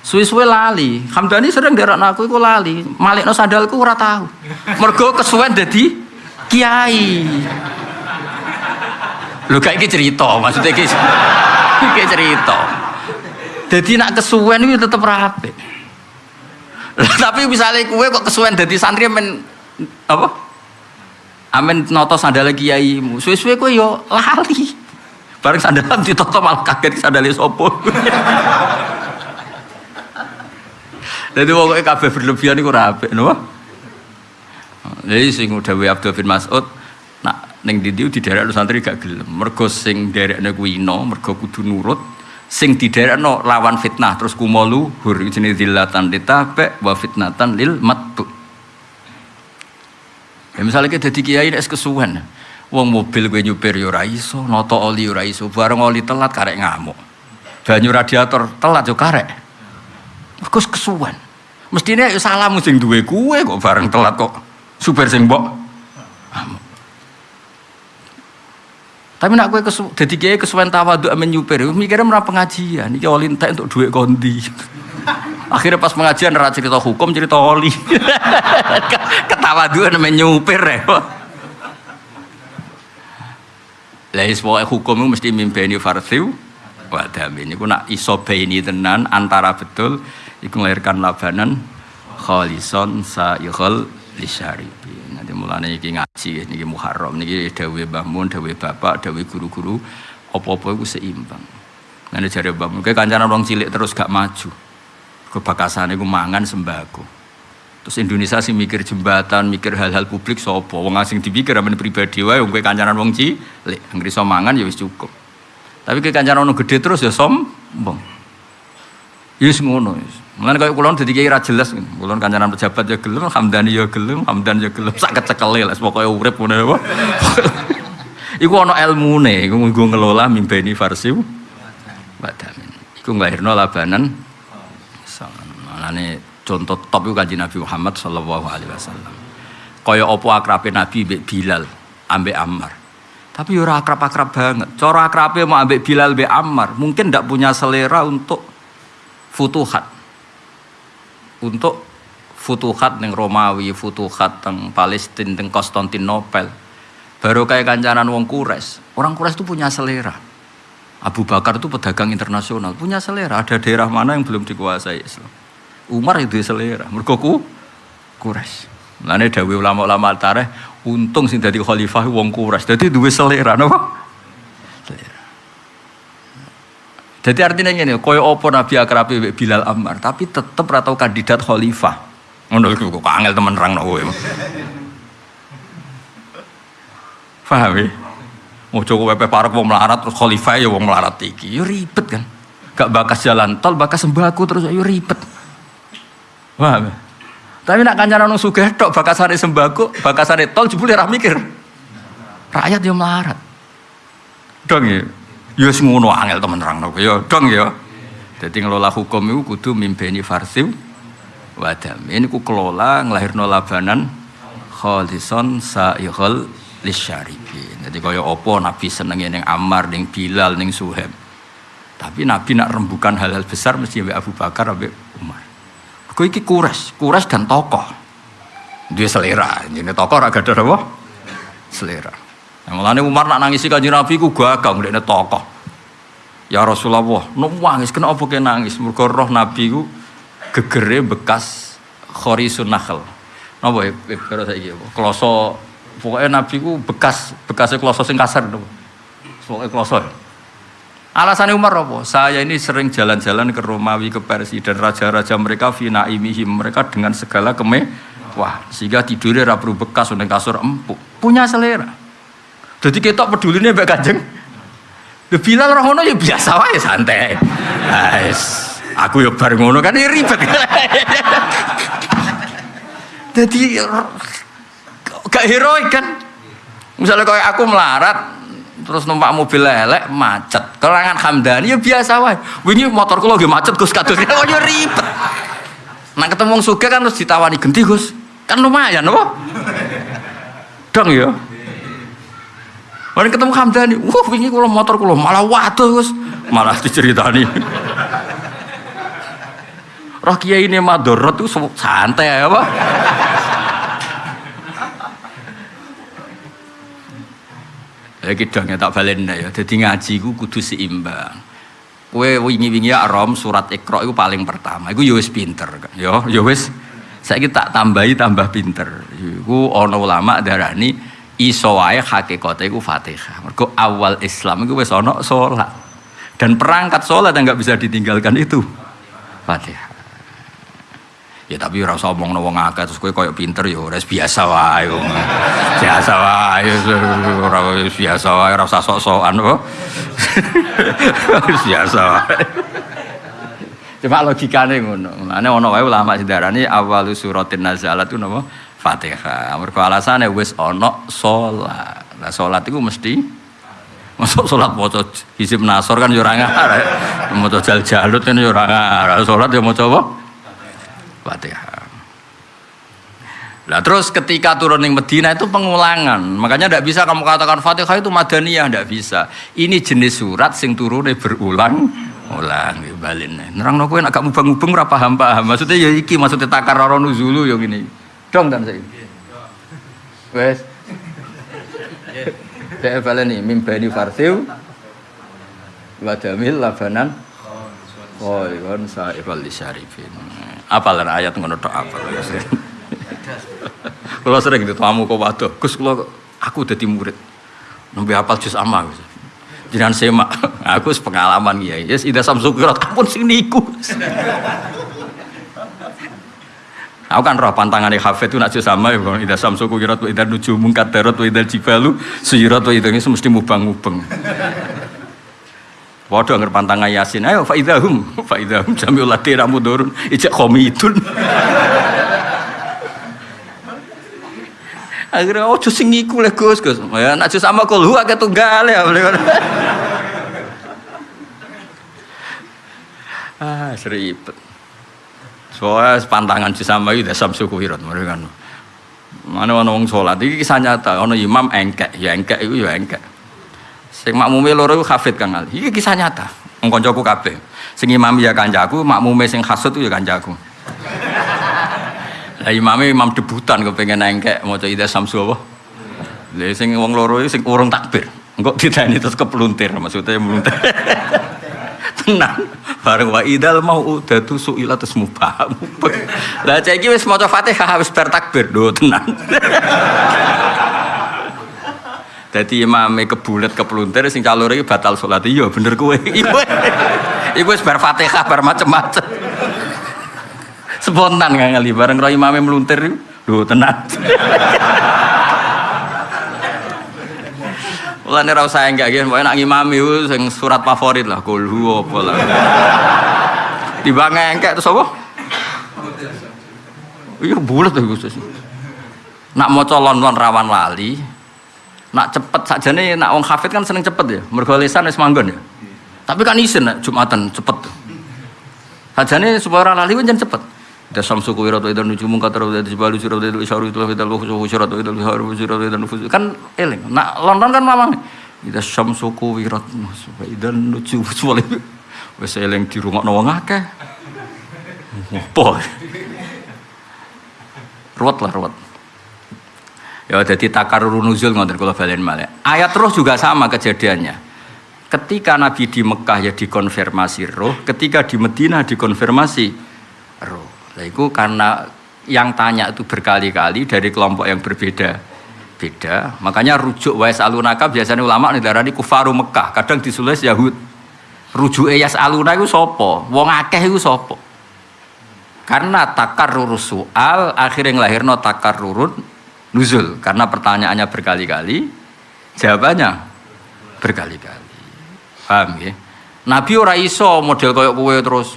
[SPEAKER 1] Suwe-suwe lali. Hamdani sering derek aku iku lali. Malikno sandalku ora tahu. Mergo kesuwen dadi kiai. Lho iki cerita, maksudnya iki iki cerita. Jadi nak kesuwen itu tetep rapi. Tapi misalnya kue kok kesuwen jadi santri amen apa? Amin noto sandal kiaimu. Suwe-suwe kue yo lali. Bareng sandalan ditoto malah kaget sandalnya sopo. Jadi pokoknya kabeh berlebihan itu rapi, no? Jadi sing dawuh Abdul bin Mas'ud nak ning ndi di daerah santri gak gelem. Mergo sing derekne kuwi ino, mergo kudu nurut. Sing diderekno lawan fitnah terus kumolu hur jenenge zillatan ditabe wa fitnatan lil matbu. Ya misalnya kita jadi kiai nek kesuwen. Wong mobil gue nyupir yo ora iso, noto oli ora iso, bareng oli telat karek ngamuk. Banyu radiator telat yo karek. Mergo kesuwen. Mestine salah sing duwe kue kok bareng telat kok super sing mbok. Tapi nak kue kesu, jadi kiai kesuwen tawadhu amen nyupir, mikirnya merah pengajian, ini oli entek untuk duit kondi. Akhirnya pas pengajian ra cerita hukum, cerita oli. Ketawaduan amen nyupir ya. Lah pokoknya hukum itu mesti mimpeni farsiu wadamin. Iku nak iso ini tenan antara betul iku melahirkan labanan khalison sa'ikhul lisyaribi. Nanti mulane iki ngaji niki Muharram niki dawuh Mbah Mun, dawuh bapak, dawuh guru-guru apa-apa iku seimbang. Nanti jare Mbah Mun kancanan wong cilik terus gak maju. Kebakasane iku mangan sembako. Terus Indonesia sih mikir jembatan, mikir hal-hal publik sopo, wong asing dipikir amen pribadi wae wong kowe kancanan wong cilik, anggere iso mangan ya wis cukup. Tapi ke kancanan wong gede terus ya sombong. Yus ngono. Mulane kaya kula dadi kiai ra jelas. Kula kancanan pejabat ya gelem, Hamdani ya gelem, Hamdan ya gelem, sak kecekele lah pokoke urip ngono apa. Iku ana ilmune, iku nggo ngelola mimpeni farsiu badamin. Iku nglahirno labanan Mulane contoh top iku kanjeng Nabi Muhammad sallallahu alaihi wasallam. Kaya apa akrabe Nabi mbek Bilal ambek Ammar. Tapi ora akrab-akrab banget. Cara akrabe mau ambek Bilal mbek Ammar, mungkin ndak punya selera untuk futuhat untuk futuhat neng Romawi, futuhat teng Palestina, teng Konstantinopel. Baru kayak kancanan wong Kures. Orang Kures itu punya selera. Abu Bakar itu pedagang internasional, punya selera. Ada daerah mana yang belum dikuasai Islam. Umar itu selera. Mergoku Kures. Lane dawe ulama-ulama tareh untung sing dadi khalifah wong Kures. Dadi duwe selera napa? Selera. Jadi artinya ini, koyo opo Nabi akrabi Bilal Ammar, tapi tetap atau kandidat khalifah. Iku kok angel temen rang kowe. Paham ya? Mau coba pepe parek mau melarat terus khalifah ya wong melarat iki, yo ribet kan. Gak bakas jalan tol, bakas sembako terus yo ribet. Paham ya? Tapi nak kancanan nang sugih tok bakasane sembako, bakasane tol jebule ra mikir. Rakyat yo melarat. Dong ya. Ya wis ngono angel temen nerangno ya dong ya. Dadi ngelola hukum itu kudu mimpeni farsiw wadam. Ini ku kelola ngelahirno labanan kholison sa'ighal lisyaribin. Jadi kaya apa Nabi senenge ning Ammar, ning Bilal, ning Suhaib. Tapi Nabi nak rembukan hal-hal besar mesti ambek Abu Bakar ambek Umar. Kau iki kures, kures dan tokoh. Dia selera, ini tokoh raga ada apa? Selera. Yang mulanya Umar nak nangisi kanjeng Nabi ku gagal ngene tokoh. Ya Rasulullah, nangis kenapa kena nangis? Mergo roh Nabi ku gegere bekas khorisun nakhl. Napa ya karo saiki apa? Kloso pokoknya Nabi ku bekas bekasnya kloso sing kasar napa? Pokoknya kloso. Alasannya Umar apa? Saya ini sering jalan-jalan ke Romawi, ke Persia dan raja-raja mereka fina imihim mereka dengan segala keme wah sehingga tidurnya rapru bekas udah kasur empuk punya selera jadi kita peduli nih mbak kanjeng Bilal roh ngono ya biasa wae santai. Guys, aku ya bareng ngono kan ya ribet. Jadi gak heroik kan. Misalnya kayak aku melarat terus numpak mobil lelek macet. Kelangan Hamdani ya biasa wae. Wingi motorku lagi macet Gus kados. Oh ya ribet. Nah ketemu sugih kan terus ditawani genti Gus. Kan lumayan apa? Dong ya. Orang ketemu Hamdani, wah ini kalau motor kalau malah waduh Gus, malah diceritani. Roh kiai ini madorot tuh santai ya apa? Ya kidangnya tak balen ya. Jadi ngaji ku kudu seimbang. Kue wingi-wingi arom surat Iqra itu paling pertama. Iku yo wis pinter. Yo yo wis saiki tak tambahi tambah pinter. Iku ana ulama darani iso wae hakikate iku Fatihah. Mergo awal Islam iku wis ana salat. Dan perangkat salat yang nggak bisa ditinggalkan itu Fatihah. Ya tapi ora usah omongno wong akeh terus kowe koyo pinter ya ora biasa wae. Biasa wae ora biasa wae ora usah sok-sokan kok. Biasa wae. Cuma logikane ngono. Mane ana wae ulama sedarani awal suratin nazalat itu napa? Fatihah. Mergo alasane wis ana salat. Lah salat iku mesti Masuk sholat maca hizib nasor kan yo ora ngarep. Maca jal jalut kan yo ora ngarep. Salat yo maca apa? Fatihah. Nah terus ketika turun di Medina itu pengulangan. Makanya tidak bisa kamu katakan Fatihah itu Madaniyah, tidak bisa. Ini jenis surat sing turunnya berulang ulang balin. Nerang nopo agak mubang-mubang ora paham paham. Maksudnya ya iki maksudnya takar nuzulu yang ini. Dong dan saya. Wes. Dek baleni mimbani farsiu wadamil labanan Oh, kan saibal disyarifin. Apalan ayat ngono tok apal. Kalau sering itu tamu kok waduh, Gus kalau aku udah murid. Nembe apal juz amma Gus. Jangan semak, aku pengalaman ya. Yes, ida samsukirat kampun sing niku. Aku kan roh pantangan hafid itu nak sama ya, ida samsuku kirat, ida nuju mungkat terot, ida jibalu, suyirat, ida ini mesti mubang-mubang. Waduh anger pantangan Yasin. Ayo faidahum, faidahum jamiul ladina mudurun ijak komitun. Akhirnya oh sing iku le Gus Gus. Ya nak sama kulhu akeh tunggal ya. ah, seribet. Soalnya pantangan sama itu samsu kuhirat mereka kan. Mana orang wong sholat ini kisah nyata. Ono imam engkek, ya engkek itu ya engkek. Sing makmume loro iku hafid Kang Ali. Kisah nyata. Wong kancaku kabeh. Sing imam ya kancaku, makmume sing hasud ya kancaku. Lah imame imam debutan kepengen engkek maca ida samsu apa? Lah sing wong loro sing urung takbir. Engko ditani terus kepluntir maksudnya meluntir. Tenang. Bareng wa idal mau udatu suila terus mubah. Lah cek iki wis maca Fatihah wis bar takbir. Do tenang. Jadi imame kebulet kepeluntir sing calore iki batal salat. Iya bener. Iya. Iku wis bar Fatihah bar macem-macem. Spontan kan kali bareng roh imame meluntir lho tenan. Mulane ra usah enggak nggih, pokoke nak ngimami ku sing surat favorit lah, kulhu apa lah. Tiba ngengkek terus apa? Iya bulat tuh Gus. Nak maca lon-lon rawan lali. Nak cepet sakjane nak wong hafid kan seneng cepet ya. Mergo wis manggon ya. Tapi kan isin nak Jumatan cepet. Sajane supaya ora lali kan cepet. Da samsu ku wiratu idan nujumu katara da jibalu siratu itu isyaru itu fital wa siratu itu haru siratu idan nufus kan eling. Nak lon-lon kan mamang. Ida samsu ku wiratu idan nujumu wali. Wis eling dirungokno wong akeh. Apa? Ruwet lah ruwet. Ya jadi takarur nuzul ngoten kula balen malih. Ayat roh juga sama kejadiannya. Ketika Nabi di Mekah ya dikonfirmasi roh, ketika di Medina dikonfirmasi roh. Nah, itu karena yang tanya itu berkali-kali dari kelompok yang berbeda. Beda. Makanya rujuk wais alunaka biasanya ulama nih darah di kufaru Mekah. Kadang disulis Yahud. Rujuk yas aluna itu sopo wong akeh itu sopo karena takar soal akhirnya ngelahirno takar rurun nuzul. Karena pertanyaannya berkali-kali jawabannya berkali-kali. Paham ya? Nabi ora iso model koyok kue terus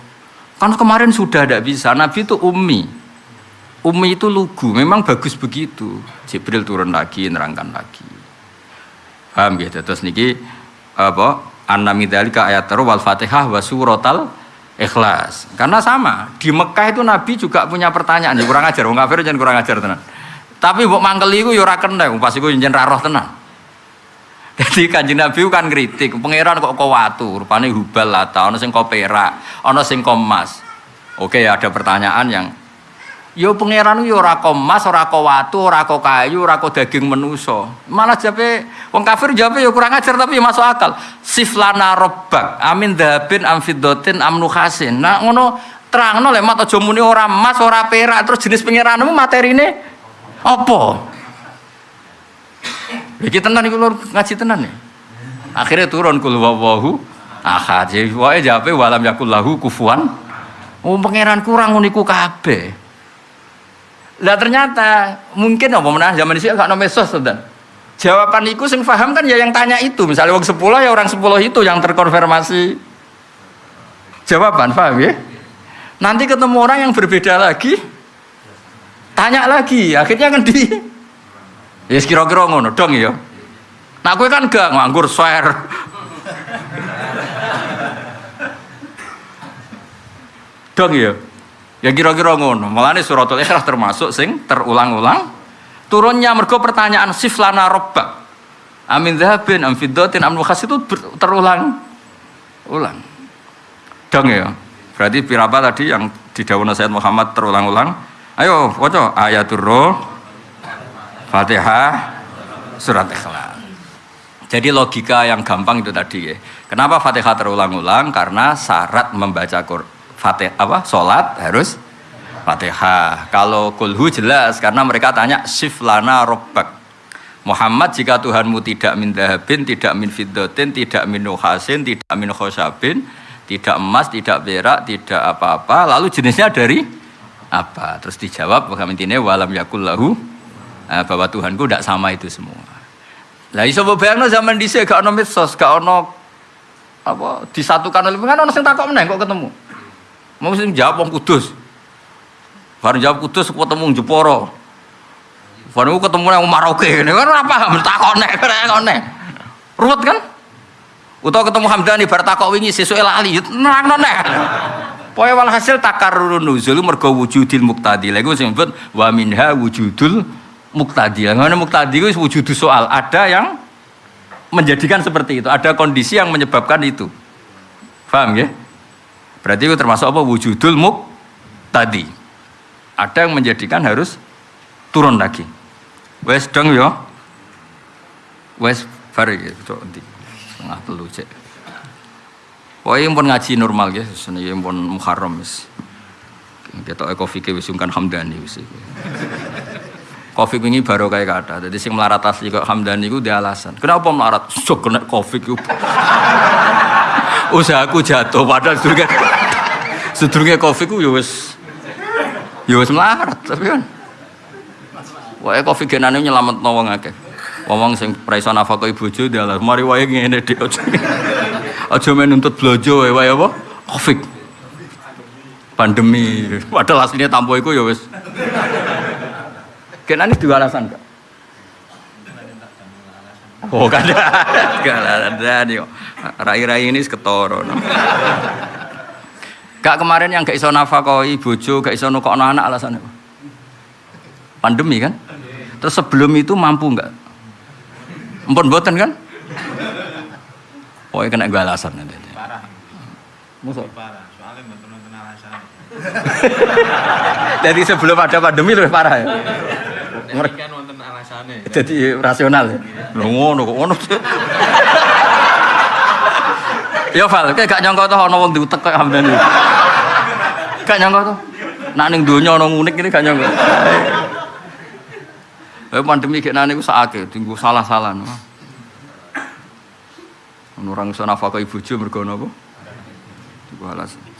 [SPEAKER 1] kan kemarin sudah tidak bisa. Nabi itu ummi. Ummi itu lugu. Memang bagus begitu. Jibril turun lagi nerangkan lagi. Paham ya terus niki apa? Annamidalika ayat wal fatihah wa suratal ikhlas. Karena sama. Di Mekah itu Nabi juga punya pertanyaan. Ya kurang ajar wong kafir jangan kurang ajar tenan. Tapi mbok mangkeli iku ya ora kena. Pas iku njen ra roh tenan jadi kanjeng Nabi kan kritik, pangeran kok kau watu, rupanya hubal lah, ono sing kau perak, ono sing kau emas. Oke ada pertanyaan yang, yo pangeran yo ora emas, ora kau watu, ora kayu, ora daging menuso. Malah jape, wong kafir jape yo kurang ajar tapi masuk akal. Siflana robbak, amin dahabin, amfidotin, amnuhasin. Nah ngono terang no lemat aja muni ora emas, ora perak, terus jenis pangeranmu materine apa? Iki tenan iku lur ngaji tenan nih. Akhirnya turun kul wawahu ahad. Wae jape walam yakul lahu kufuan. Oh pangeran kurang uniku kabeh. Lah ternyata mungkin apa menah zaman dhisik gak ono mesos dan Jawaban iku sing paham kan ya yang tanya itu. Misalnya wong 10 ya orang 10 itu yang terkonfirmasi jawaban, paham ya? Nanti ketemu orang yang berbeda lagi, tanya lagi, akhirnya kan di Ya kira-kira ngono dong ya. Nah gue kan gak nganggur share. dong ya. Ya kira-kira ngono. Mulane suratul Ikhlas termasuk sing terulang-ulang turunnya mergo pertanyaan siflana robbak. Amin zahabin, am fiddatin, am nukhas itu terulang ulang. Dong ya. Berarti pirapa tadi yang di daun Sayyid Muhammad terulang-ulang. Ayo, waca ayatul roh Fatihah, surat Ikhlas. Jadi logika yang gampang itu tadi ya. Kenapa Fatihah terulang-ulang? Karena syarat membaca Fatihah apa? Salat harus Fatihah. Kalau kulhu jelas karena mereka tanya siflana robbak. Muhammad jika Tuhanmu tidak min dahabin, tidak min fiddotin, tidak min nuhasin, tidak min khosabin, tidak emas, tidak perak, tidak apa-apa, lalu jenisnya dari apa? Terus dijawab, intinya walam yakullahu bahwa Tuhanku tidak sama itu semua. Lah iso bayangno zaman dhisik gak ono medsos, gak ono apa disatukan oleh kan ono sing takok meneh kok ketemu. Mau sing jawab wong Kudus. Baru jawab Kudus ketemu Jeporo. Baru ketemu yang Maroke ini kan ora paham takok nek nek. Ruwet kan? Utawa ketemu Hamdani bar takok wingi sesuk lali nerangno nek. Pokoke walhasil takarrurun nuzul mergo wujudil muqtadi. Lha iku sing wa minha wujudul muktadi. Yang muktadi itu wujud soal. Ada yang menjadikan seperti itu. Ada kondisi yang menyebabkan itu. Paham ya? Berarti itu termasuk apa? Wujudul muktadi. Ada yang menjadikan harus turun lagi. Wes dong ya. Wes bari ya. Nanti setengah telu cek. Pokoknya pun ngaji normal ya. Sebenarnya pun muharram. Kita tahu kopi ke wisungkan hamdani. Covid ini baru kayak kata. Jadi sing melarat asli kok Hamdani itu dia alasan. Kenapa melarat? So kena Covid itu. usahaku jatuh padahal sedurunge sedurunge Covid ku ya wis ya melarat tapi kan wae Covid genane nyelametno wong akeh wong sing pra iso nafkah bojo dalah mari wae ngene dik aja aja men nuntut blojo wae wae apa Covid pandemi padahal aslinya tampo iku ya wis kenane dua alasan kak Oh, kada. Kada ada nih. Rai-rai ini ketoro. No. Kak kemarin yang gak iso nafakoi bojo, gak iso nukokno anak alasannya apa? Pandemi kan? Terus sebelum itu mampu nggak? Empun boten kan? Pokoknya kena gue alasan nanti.
[SPEAKER 2] Parah.
[SPEAKER 1] Musuh.
[SPEAKER 2] Parah. Soalnya nonton alasan.
[SPEAKER 1] Jadi sebelum ada pandemi lebih parah ya.
[SPEAKER 2] Ini kan nonton alasannya.
[SPEAKER 1] Jadi rasional. Lho ngono kok ngono. Ya Val, kayak gak nyangka tuh ana wong diutek kayak Hamdan iki. Gak nyangka tuh. Nak ning donya ana ngunik ini gak nyangka. Eh pandemi kayak nane ku sakake, tinggu salah-salah. Ono orang iso nafkah ibu bojo mergo napa? Iku alasan.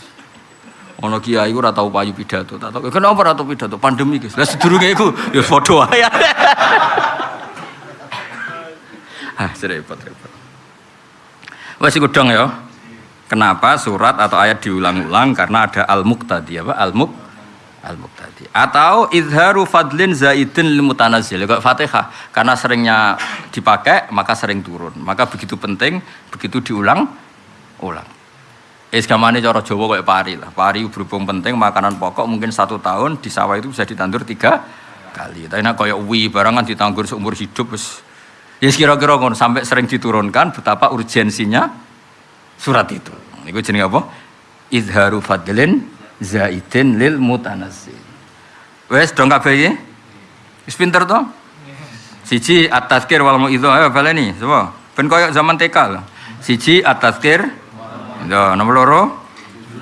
[SPEAKER 1] Ono kiai ora tau payu pidato, tak tahu kenapa ora tau pidato pandemi guys. Lah sedurunge iku ya padha wae. Ah, repot-repot. Wes iku dong ya. Kenapa surat atau ayat diulang-ulang? Karena ada al-muqtadi apa? Al-muq al-muqtadi. Atau izharu fadlin zaidin lil mutanazzil. Kayak Fatihah. Karena seringnya dipakai, maka sering turun. Maka begitu penting, begitu diulang ulang. Es gamane cara Jawa kayak pari lah. Pari berhubung penting makanan pokok mungkin satu tahun di sawah itu bisa ditandur tiga kali. Tapi nak kayak wi barangan ditandur seumur hidup wis Ya kira-kira ngono sampai sering diturunkan betapa urgensinya surat itu. Niku jenenge apa? Izharu fadlin zaidin lil mutanassil. Wes dong kabeh iki? Wis pinter to? Siji at-tazkir wal mauidhah ayo baleni, coba. Ben koyo zaman TK lah. Siji at-tazkir. Ya, nomor loro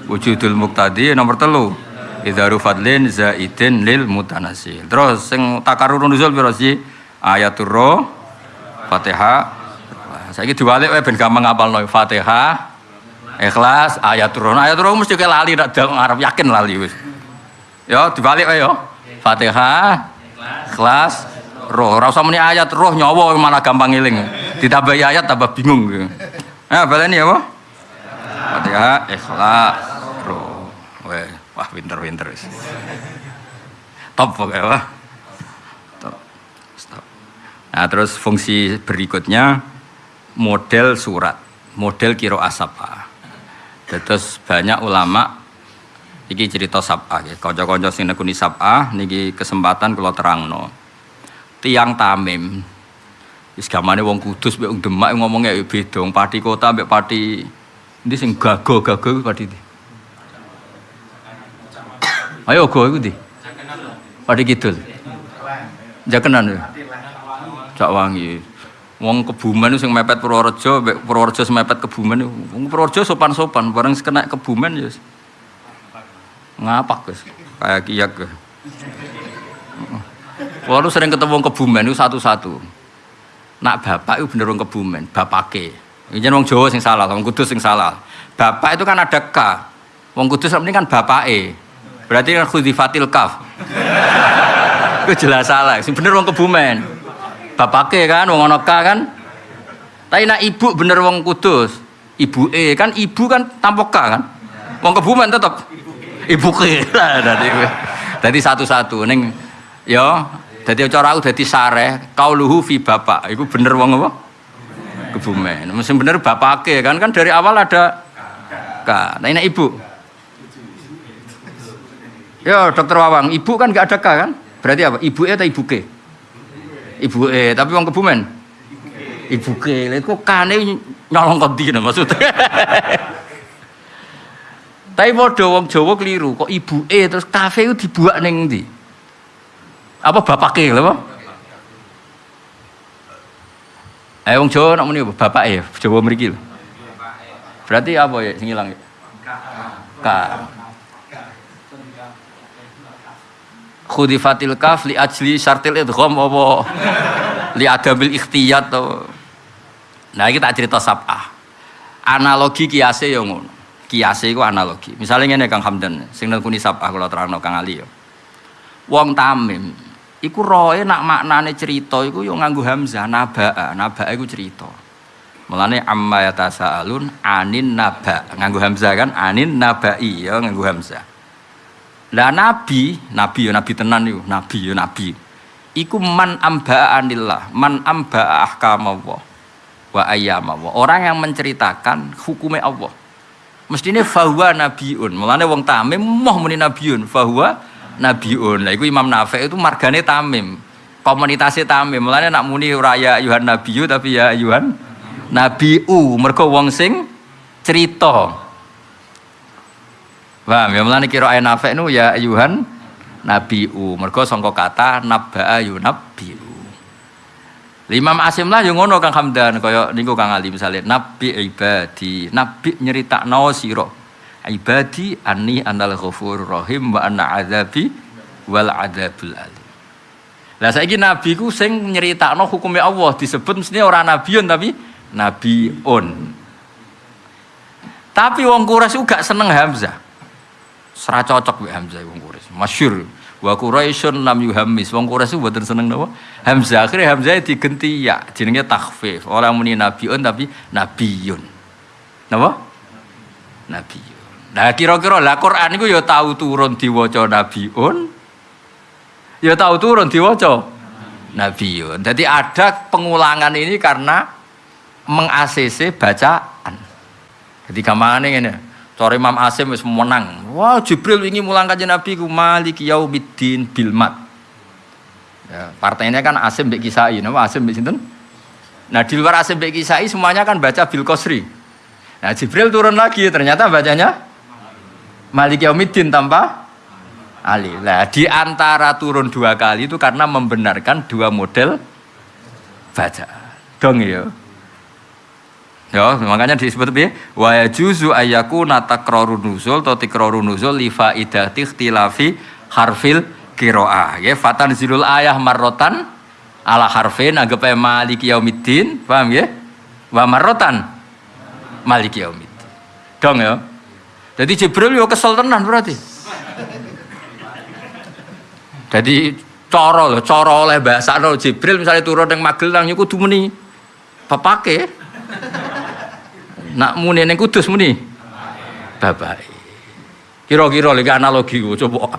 [SPEAKER 1] wujudul muqtadi, nomor telu Izharu fadlin zaidin lil mutanassil. Terus sing takarrur nuzul piro sih? Ayatul roh Fatihah. Saya diwalik wae ben gampang ngapalno Fatihah. Ikhlas, ayat turun. Ayat turun mesti kayak lali nak ngarep yakin lali wis. Ya dibalik wae yo. Fatihah, Ikhlas, roh. Ora usah muni ayat roh nyawa malah gampang ngiling. Ditambah ayat tambah bingung. Ya baleni apa? Fatihah, Ikhlas. Weh, wah pinter-pinter wis. Top pokoknya wah. Top. Stop. Nah, terus fungsi berikutnya model surat, model kiro asapa. Terus banyak ulama iki cerita sab'a ya. Kanca-kanca sing nekuni sab'a niki kesempatan kula terangno. Tiang Tamim wis gamane wong Kudus mek wong Demak ngomongnya ya beda. Wong Pati kota mek Pati ndi sing gago-gago iku Pati ndi? Ayo go iku ndi? Pati Kidul. Jakenan ya. Cak wangi. Wong kebumen sing mepet Purworejo, Purworejo sing mepet kebumen. Wong Purworejo sopan-sopan, bareng kena kebumen ya. Ngapak guys, kayak kiyak. guys. Walu sering ketemu kebumen itu satu-satu. Nak bapak itu bener kebumen, bapake. Ini wong Jawa sing salah, wong Kudus sing salah. Bapak itu kan ada K. Wong Kudus ini kan bapake. Berarti kan khudifatil kaf. Itu jelas salah. Sing bener wong kebumen. Bapake kan wong ana K kan. Tapi nak ibu bener wong Kudus. Ibu E kan ibu kan tanpa K kan. Wong kebumen tetep ibu. Dadi dadi satu-satu ning ya dadi cara aku dadi sareh kauluhu fi bapak. Iku bener wong apa? Kebumen. Mesti bener bapake kan kan dari awal ada K. Nah ini ibu. Ya dokter Wawang, ibu kan nggak ada K kan? Berarti apa? Ibu E atau ibu ke? Ibu E, tapi wong kebumen. Ibu ke, lha kok kane nyolong kondi nah maksudnya. tapi padha wong Jawa keliru, kok ibu E terus kafe itu dibuat ning ndi? Apa bapake lho apa? Eh wong Jawa nak muni apa? Bapak e, Jawa mriki lho. Berarti apa ya sing ilang ya? K. Khudifatil kaf li ajli syartil idgham apa li adamil ikhtiyat to. Nah iki tak cerita sab'ah. Analogi kiase yo ngono. Kiase iku analogi. Misalnya ngene Kang Hamdan, sing nelkuni sapa kula terangno Kang Ali yo. Wong Tamim iku roe nak maknane cerita iku yo nganggo hamzah nabaa. Nabaa iku cerita. Mulane amma yatasaalun anin naba. Nganggo hamzah kan anin nabai ya nganggo hamzah. Lah nabi, nabi ya nabi tenan iku, nabi ya nabi. Iku man amba anillah, man amba ahkam Allah wa ayyam Allah. Orang yang menceritakan hukumnya Allah. Mestine fahuwa nabiun. Mulane wong tamim moh muni nabiun, fahuwa nabiun. Lah iku Imam Nafi itu margane tamim. Komunitasnya tamim. Mulane nak muni ora ya ayuhan nabiyu tapi ya ayuhan nabiu. Mergo wong sing cerita. Paham ya mulane kira ayat Nafi nu ya ayuhan nabiu. Mergo sangka kata nabba'a yunabbiu. Imam Asim lah yang ngono Kang Hamdan kaya niku Kang Ali misalnya nabi ibadi nabi nyeritakno sira ibadi anni anal ghafurur rahim wa anna azabi wal adzabul alim. Lah saiki nabi ku sing nyeritakno hukume Allah disebut mesti ora nabiun tapi nabiun. Tapi wong Quraisy ku gak seneng Hamzah. Sera cocok mbek Hamzah wong Quraisy. Masyhur. Wa Quraisyun lam yuhammis. Wong Quraisy mboten seneng napa? Hamzah. Akhirnya Hamzah digenti ya, jenenge takhfif. Orang muni nabiun tapi nabiyun. Napa? Nabiyun. Nah kira-kira lah Quran iku ya tahu turun diwaca nabiun. Ya tahu turun diwaca nabiyun. Jadi ada pengulangan ini karena meng-ACC bacaan. Jadi gampangane ngene. Cara Imam Asim wis menang. Wah, Jibril ingin mulang kanjeng Nabi ku Malik Yaumiddin bil mat. Ya, partainya kan Asim mbek Kisai, nama Asim mbek sinten? Nah, di luar Asim mbek Kisai semuanya kan baca bil Qasri. Nah, Jibril turun lagi, ternyata bacanya Malik Yaumiddin tanpa Ali. Nah, di antara turun dua kali itu karena membenarkan dua model baca. Dong ya. Ya, makanya disebut piye? Wa yajuzu ayyaku natakraru nuzul atau tikraru nuzul li faidati ikhtilafi harfil qiraah. Ya, fatan zilul ayah marrotan ala harfin anggap ae maliki paham ya? Wa marrotan maliki yaumiddin. Dong ya. Jadi Jibril yo kesel tenan berarti. Jadi coro loh, coro oleh bahasa no Jibril misalnya turun yang Magelang yo kudu muni papake. Nak muni ning kudus muni. Bapak. Kira-kira lagi analogi gua coba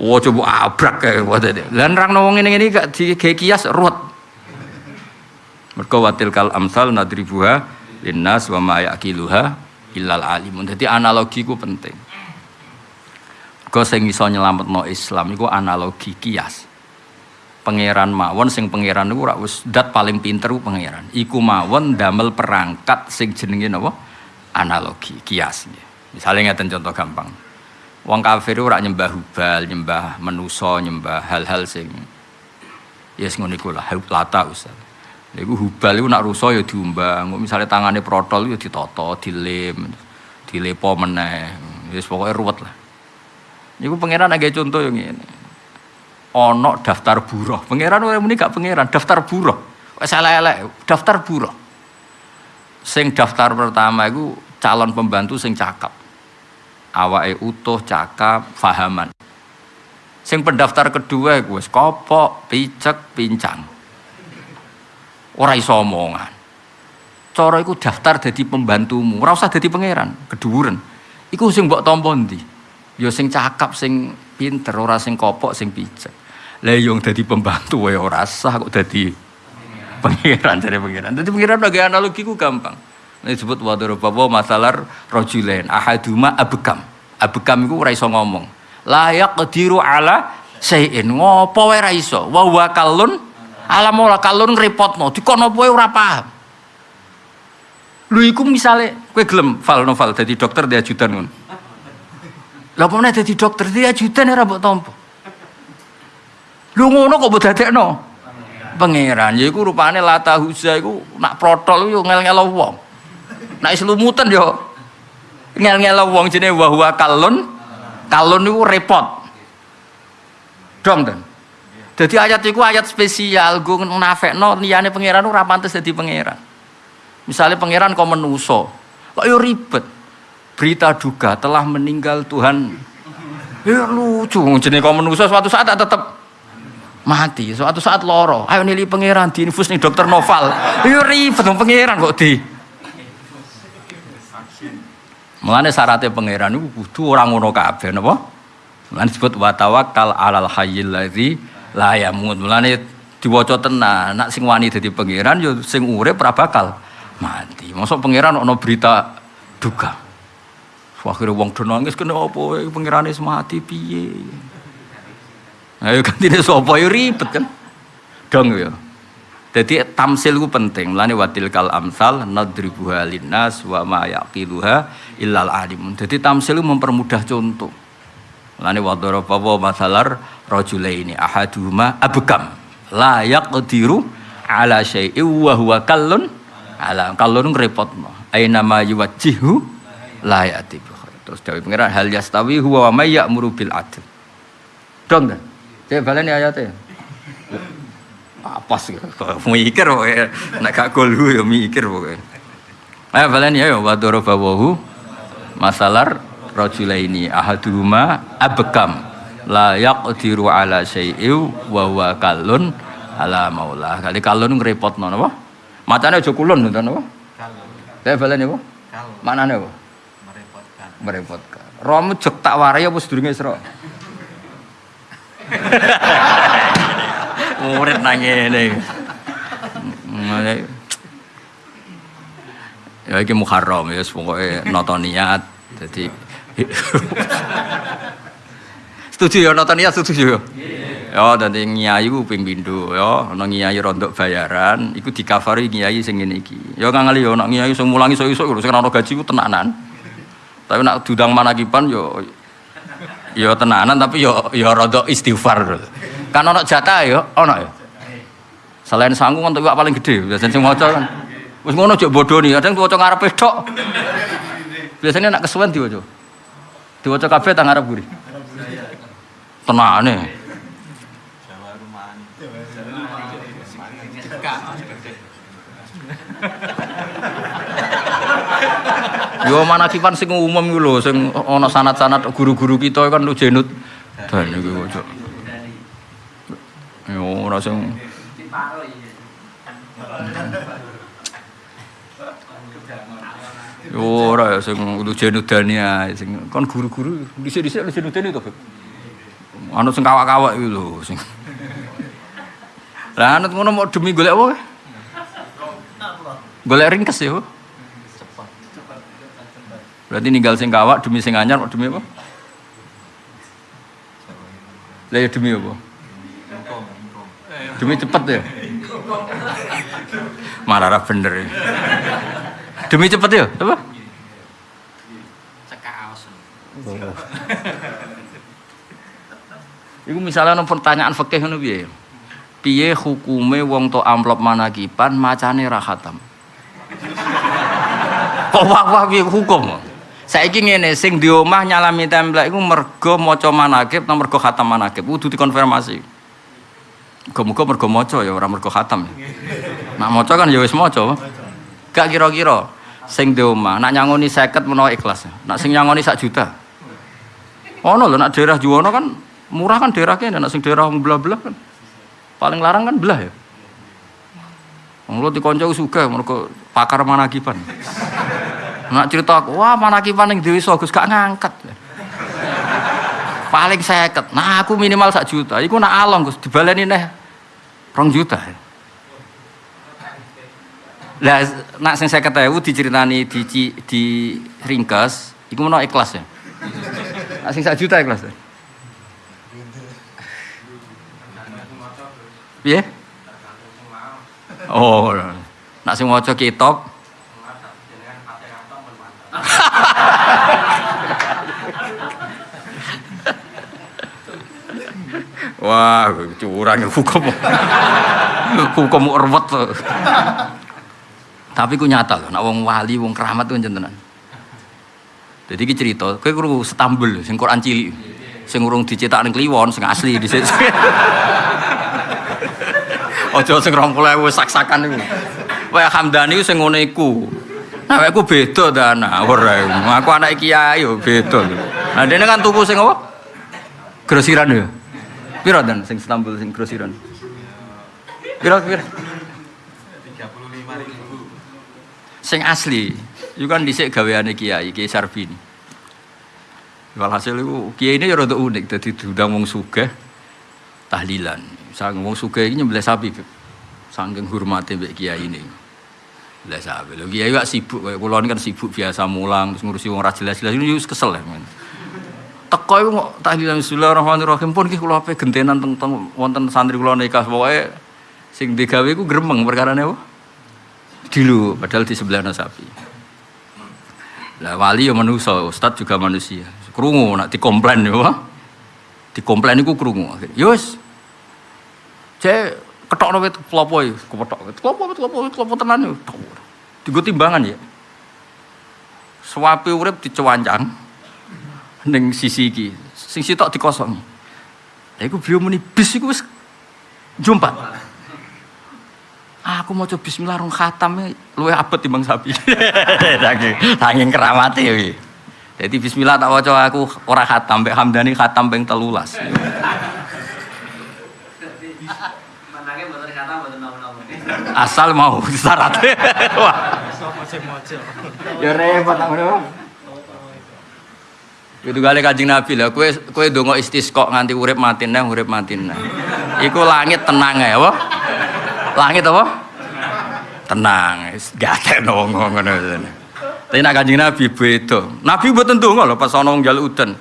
[SPEAKER 1] Wah coba abrak kayak buat itu. Lan rang ngomong ini ini gak di kayak kias ruwet. Mereka watil kal amsal nadribuha linnas wa ma yaqiluha illal alimun. Jadi analogi ku penting. Kau sing iso nyelametno Islam iku analogi kias. Pangeran mawon sing pangeran niku ora wis dat paling pinter pangeran. Iku mawon damel perangkat sing jenenge napa? Analogi, kias. Misalnya ngeten contoh gampang. Wong kafir ora nyembah hubal, nyembah menuso, nyembah hal-hal sing yes ngono iku lah, lata Ustaz. Iku hubal iku nak rusa ya diumbang, misalnya tangannya protol ya ditoto, dilem, dilepo meneh. Wis pokoke ruwet lah. Niku pangeran agak contoh yang ini. Ono daftar buruh. Pangeran ora muni gak pangeran, daftar buruh. Wis elek daftar buruh. Sing daftar pertama iku calon pembantu sing cakep. Awake utuh, cakap, fahaman. Sing pendaftar kedua iku wis kopok, picek, pincang. Ora iso omongan. Cara iku daftar dadi pembantumu, ora usah dadi pangeran, keduren. Iku sing mbok tampa ndi? Ya sing cakap, sing pinter, ora sing kopok, sing picek. Lah yang dadi pembantu wae ora sah kok dadi pangeran dari pangeran. Dadi pangeran bagi analogi ku gampang. Ini disebut wadoro bawa masalah rojulen ahaduma abekam. Abekam itu ora ngomong. Layak kediru ala sayin ngopo wae ra. Wa wa kalun ala mola kalun repotno. Dikono wae ora paham. Lu iku misale kowe gelem fal novel dadi dokter di ajudan ngono. Lah apa meneh dadi dokter di ajudan ora mbok tampa. Lu ngono kok mbok dadekno? Pangeran, ya iku rupane lata huza iku nak protol yo ngel-ngelo wong. Nak selumutan yo ngel-ngel wong jenenge wa huwa kalun. Kalun niku repot. Dong dan. Jadi ayat itu ayat spesial gue nafekno liyane pangeran ora pantes dadi pangeran. Misalnya pangeran kok menuso, Kok yo ribet. Berita duka telah meninggal Tuhan. Ya lucu, jenenge kok manusia suatu saat tak tetep mati. Suatu saat loro. Ayo nili pangeran di infus nih dokter Noval. Ya ribet dong pangeran kok di. Mulane syaratnya pangeran itu kudu orang ngono kabeh napa? Mulane disebut wa tawakkal alal hayyil ladzi la yamut. Mulane diwaca tenan, nak sing wani dadi pangeran ya sing urip ora bakal mati. Mosok pangeran ono berita duka. Akhirnya wong do nangis kena apa pangerane mati piye? Ayo gantine sapa ya ribet kan. Dong ya. Jadi tamsil itu penting. Mulane watil kal amsal nadribuha linnas wa ma yaqiluha illal alim. Jadi tamsil mempermudah contoh. Mulane wa daraba wa masalar rajulaini ahaduhuma abkam la yaqdiru ala syai'in wa huwa kallun ala kallun ngrepotno. Aina ma yuwajjihu la yati. Terus dawuh pengiran hal yastawi huwa wa may ya'muru bil adl. Dong kan? Saya baleni ayatnya apa sih mikir pokoknya nak gak golhu ya mikir pokoknya ayo balen ya wa darabahu masalar rajulaini ahaduhuma abkam. La yaqdiru ala syai'in wa huwa kallun ala maula. Kali kallun ngrepotno napa? Macane aja kulun ngoten napa? Saya balen ya apa maknane apa?
[SPEAKER 2] Merepotkan.
[SPEAKER 1] Merepotkan. Romu jek tak warai apa sedurunge Isra? Murid nangis ini ya ini muharram ya pokoknya nonton niat jadi setuju ya nonton niat setuju ya? Ya dan nyai ku ping pindho ya. Ana nyai rondok bayaran iku dikafari nyai sing ngene iki. Ya kang ali ya nak nyai sing mulangi lho sing ana gaji ku tenanan. Tapi nak dudang manakipan yo ya tenanan tapi yo ya rada istighfar kan ono jatah ya ono ya? Selain sanggung kan tuwak paling gede biasanya sing maca kan. Wis ngono bodoh nih. Kadang diwaca ngarepe tok biasanya nak kesuwen diwaca diwaca kabeh tang ngarep buri tenane. Yo manakipan sing umum iku lho sing ana sanad-sanad guru-guru kita kan lu jenut. Dan iku. Yo ora sing Yo ora ya sing lu jenut dania sing kon guru-guru dhisik-dhisik lu jenut dani to, Beb. Anu sing kawak-kawak iku lho sing. Lah anut ngono mau demi golek apa? Golek ringkes ya. Berarti ninggal sing kawak demi sing anyar demi apa? Lah ya demi apa? Demi cepet ya. Marah bener ya. Demi cepet ya, apa?
[SPEAKER 2] cekaos
[SPEAKER 1] Iku misalnya ono pertanyaan fikih ngono piye? Piye hukume wong to amplop manakipan macane ra khatam? Kok wah-wah piye hukum? Saiki ngene sing di omah nyalami templek iku mergo maca manakib nang mergo khatam manakib kudu dikonfirmasi. Muga-muga mergo maca ya ora mergo khatam. Nak maca kan ya wis maca. Gak kira-kira sing di omah nak nyangoni 50 menawa ikhlas. Nak sing nyangoni sak juta. Ono lho nak daerah Juwono kan murah kan daerah kene, nak sing daerah belah-belah kan. Paling larang kan belah ya. Wong lu dikonco sugih mergo pakar manakipan. Nak cerita aku, wah manakipan ning Dewi Gus gak ngangkat. Paling seket. Nah aku minimal sak juta. Iku nak along Gus dibaleni neh rong juta. Lah nak sing 50.000 diceritani di di, di ringkes, iku menawa ikhlas ya. Nak sing sak juta ikhlas. ya? Piye? Oh, nak sing maca kitab Wah, curang hukum. hukum urwet. Tapi ku nyata loh, nak wong wali, wong keramat tuh jentenan. Jadi ki cerita, kowe kru Stambul sing Quran cilik. Sing dicetak ning Kliwon sing asli di situ. Ojo sing 20.000 sak-sakan iku. Wae Hamdani sing ngene iku. Nah, aku beda ta anak ora. Aku anak kiai yo beda. Nah, dene kan tuku sing apa? Grosiran ya. Piro dan sing Istanbul sing grosiran? Piro piro? Sing asli. Iku kan dhisik gaweane kiai, Kiai Sarbini. Walhasil iku kiai ini ya rada unik dadi diundang wong sugih tahlilan. Sang wong sugih iki nyembelih sapi. Saking hormate mbek kiai ini. Lah sapi. Lho kiai gak sibuk kaya kula kan sibuk biasa mulang terus ngurusi wong ra jelas-jelas ini kesel ya. Teko iku kok tahlilan bismillahirrahmanirrahim pun ki kula ape gentenan teng wonten santri kula nikah pokoke sing digawe iku gremeng perkarane apa? Dilu padahal di sebelahnya sapi. Lah wali ya manusia, ustad juga manusia. Krungu nak dikomplain ya. Dikomplain iku krungu. Ya wis. Cek ketokno wit klopo iki, kepethok. Klopo wit klopo wit klopo tenan yo. Digo timbangan ya. Suwape urip dicewancang ning sisi iki. Sing sitok dikosongi. Lah iku beliau muni bis iku wis jumpa. Aku mau coba bismillah rong khatam luwe abot timbang sapi. Saking saking keramate iki. Jadi bismillah tak waca aku ora khatam mbek Hamdani khatam ping 13.
[SPEAKER 3] Menangnya mboten kata mboten nom-nom.
[SPEAKER 1] Asal mau syarat. Wah, ya repot tak ngono. Itu kali kanjeng Nabi lah, kue kue dongo istisqo nganti urip mati neh, urip mati neh. Iku langit tenang ya, apa? Langit apa? Tenang, gak ada nongo ngono. Tapi nak kanjeng Nabi beda. Nabi mboten donga lho pas wong njaluk udan.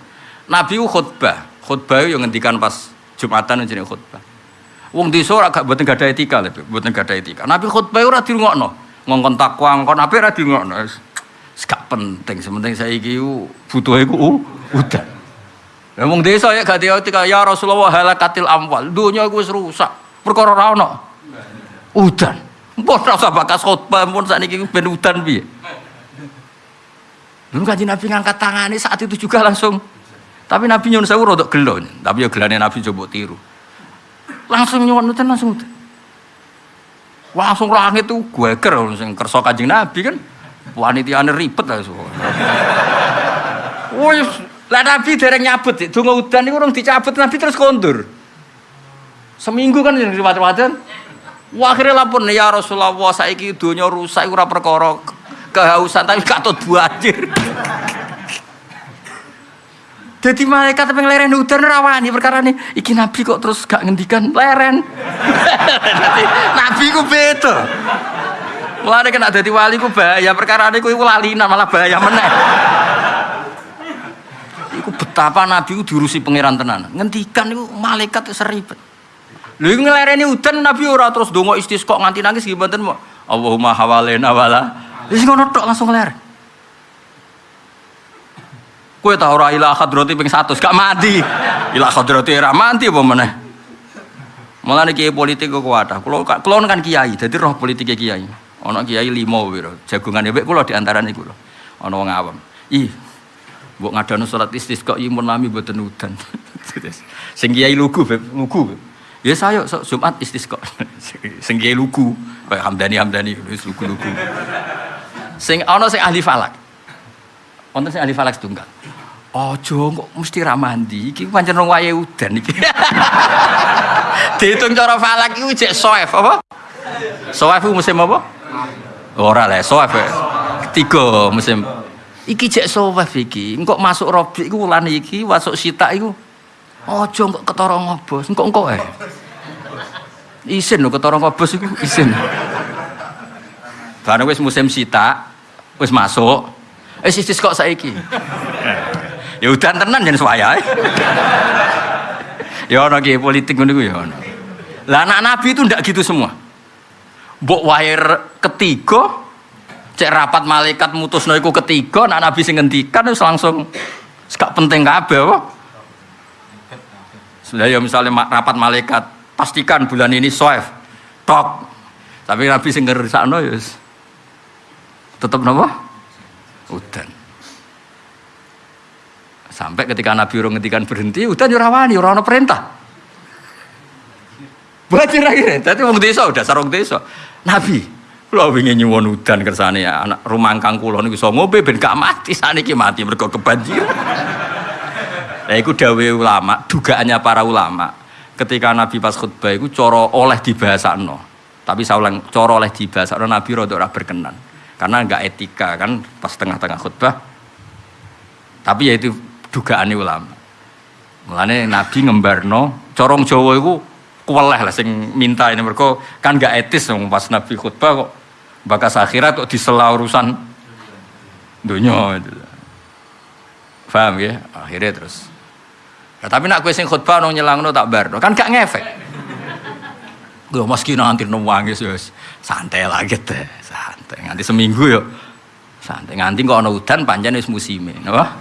[SPEAKER 1] Nabi khutbah. Khutbah yo ngendikan pas Jumatan jenenge khutbah. Wong desa ora gak mboten gadah etika lho, mboten gadah etika. Nabi khutbah ora dirungokno. Ngongkon takwa, ngongkon apik ora dirungokno. Gak penting, sementing ku butuhe ku u- udan. Lah wong desa ya gak etika, ya Rasulullah halakatil amwal. Iku wis rusak. Perkara ora. Udan. Mpun ora usah bakas khutbah, mpun sakniki ben udan piye. Lalu kaji Nabi ngangkat tangannya saat itu juga langsung. Tapi Nabi nyuwun sewu rodok gelo. Tapi ya gelane Nabi coba tiru. Langsung nyuwun udan langsung udan. Langsung langit tuh gue ker sing kersa kanjeng Nabi kan. Wanitiane ribet lah semua. Wis, lah Nabi dereng nyabut, donga udan niku urung dicabut Nabi terus kondur. Seminggu kan yang riwayat-riwayat. Wah, akhirnya ya Rasulullah saiki donya rusak ora perkara ke- kehausan tapi katut banjir. Jadi malaikat pengen leren udan rawani perkara nih. Iki nabi kok terus gak ngendikan leren. Jadi nabi ku beda. Mulane kena dadi wali ku bahaya perkara niku iku lalinan malah bahaya meneh. Iku betapa nabi ku diurusi pangeran tenan. Ngendikan niku malaikat wis ribet. Lha iku ngelereni udan nabi ora terus donga istisqa nganti nangis gimana mau. Allahumma hawalena wala. Wis ngono tok langsung leren. Kue tau ora ila khadrati ping 100 gak mati. Ila khadrati ora mati apa meneh. Mulane kiai politik kok kuat. Kulo kan kiai, dadi roh politik kiai. Ana kiai limo piro. Jagongane wek kulo di antara niku lho. Ana wong awam. Ih. Mbok ngadano salat istisqa imun lami mboten udan. Sing kiai lugu, Beb, lugu. Beb. Ya saya so, Jumat istisqa. Sing kiai lugu, kayak Hamdani Hamdani wis lugu-lugu. Sing ana sing ahli falak. Wonten sing ahli falak setunggal. Ojo kok mesti ra mandi. Iki pancen wong wayahe udan iki. Dihitung cara falak iku jek soef apa? Soef musim apa? Ora lah, soef. ya. Tiga musim. Iki jek soef iki. Engkok masuk Rabi iku wulan iki, masuk Sita iku. Ojo kok ketara ngobos. Engkok engkok eh. Isin lho ketara ngobos iku isin. Barang wis musim Sita, wis masuk. Eh sisis kok saiki. ya udan tenan jan suwayahe. ya ana ki politik ngono iku ya ana. Lah anak nabi itu ndak gitu semua. Mbok wae re- ketiga cek rapat malaikat mutusno iku ketiga anak nabi sing ngendikan wis langsung gak penting kabeh apa. Sudah ya misalnya rapat malaikat pastikan bulan ini soef tok. Tapi nabi sing ngersakno ya wis tetep napa? Udan. Sampai ketika Nabi urung ngendikan berhenti, udan ya ora wani, ora ana perintah. Banjir akhirnya, tadi wong desa udah sarung desa. Nabi, Kula wingi nyuwun udan kersane ya anak rumangkang kula niku iso ngombe ben gak mati saniki mati mergo kebanjiran. Lah iku dawuhe ulama, dugaannya para ulama. Ketika Nabi pas khutbah iku cara oleh dibahasakno. Tapi saulang cara oleh dibahasakno Nabi ora berkenan. Karena enggak etika kan pas tengah-tengah khutbah. Tapi ya itu dugaane ulama. Mulane Nabi ngembarno corong Jawa iku kuweleh lah sing minta ini mereka kan gak etis dong pas Nabi khutbah kok bakas akhirat kok disela urusan dunia itu. Paham ya? Akhirnya terus. Nah, tapi nak kue sing khutbah nong nyelangno tak bar, kan gak ngefek. Gue meski nanti nuwangi wis santai lagi teh, santai nganti seminggu yo. Santai nganti kok ana udan panjang wis musime, napa?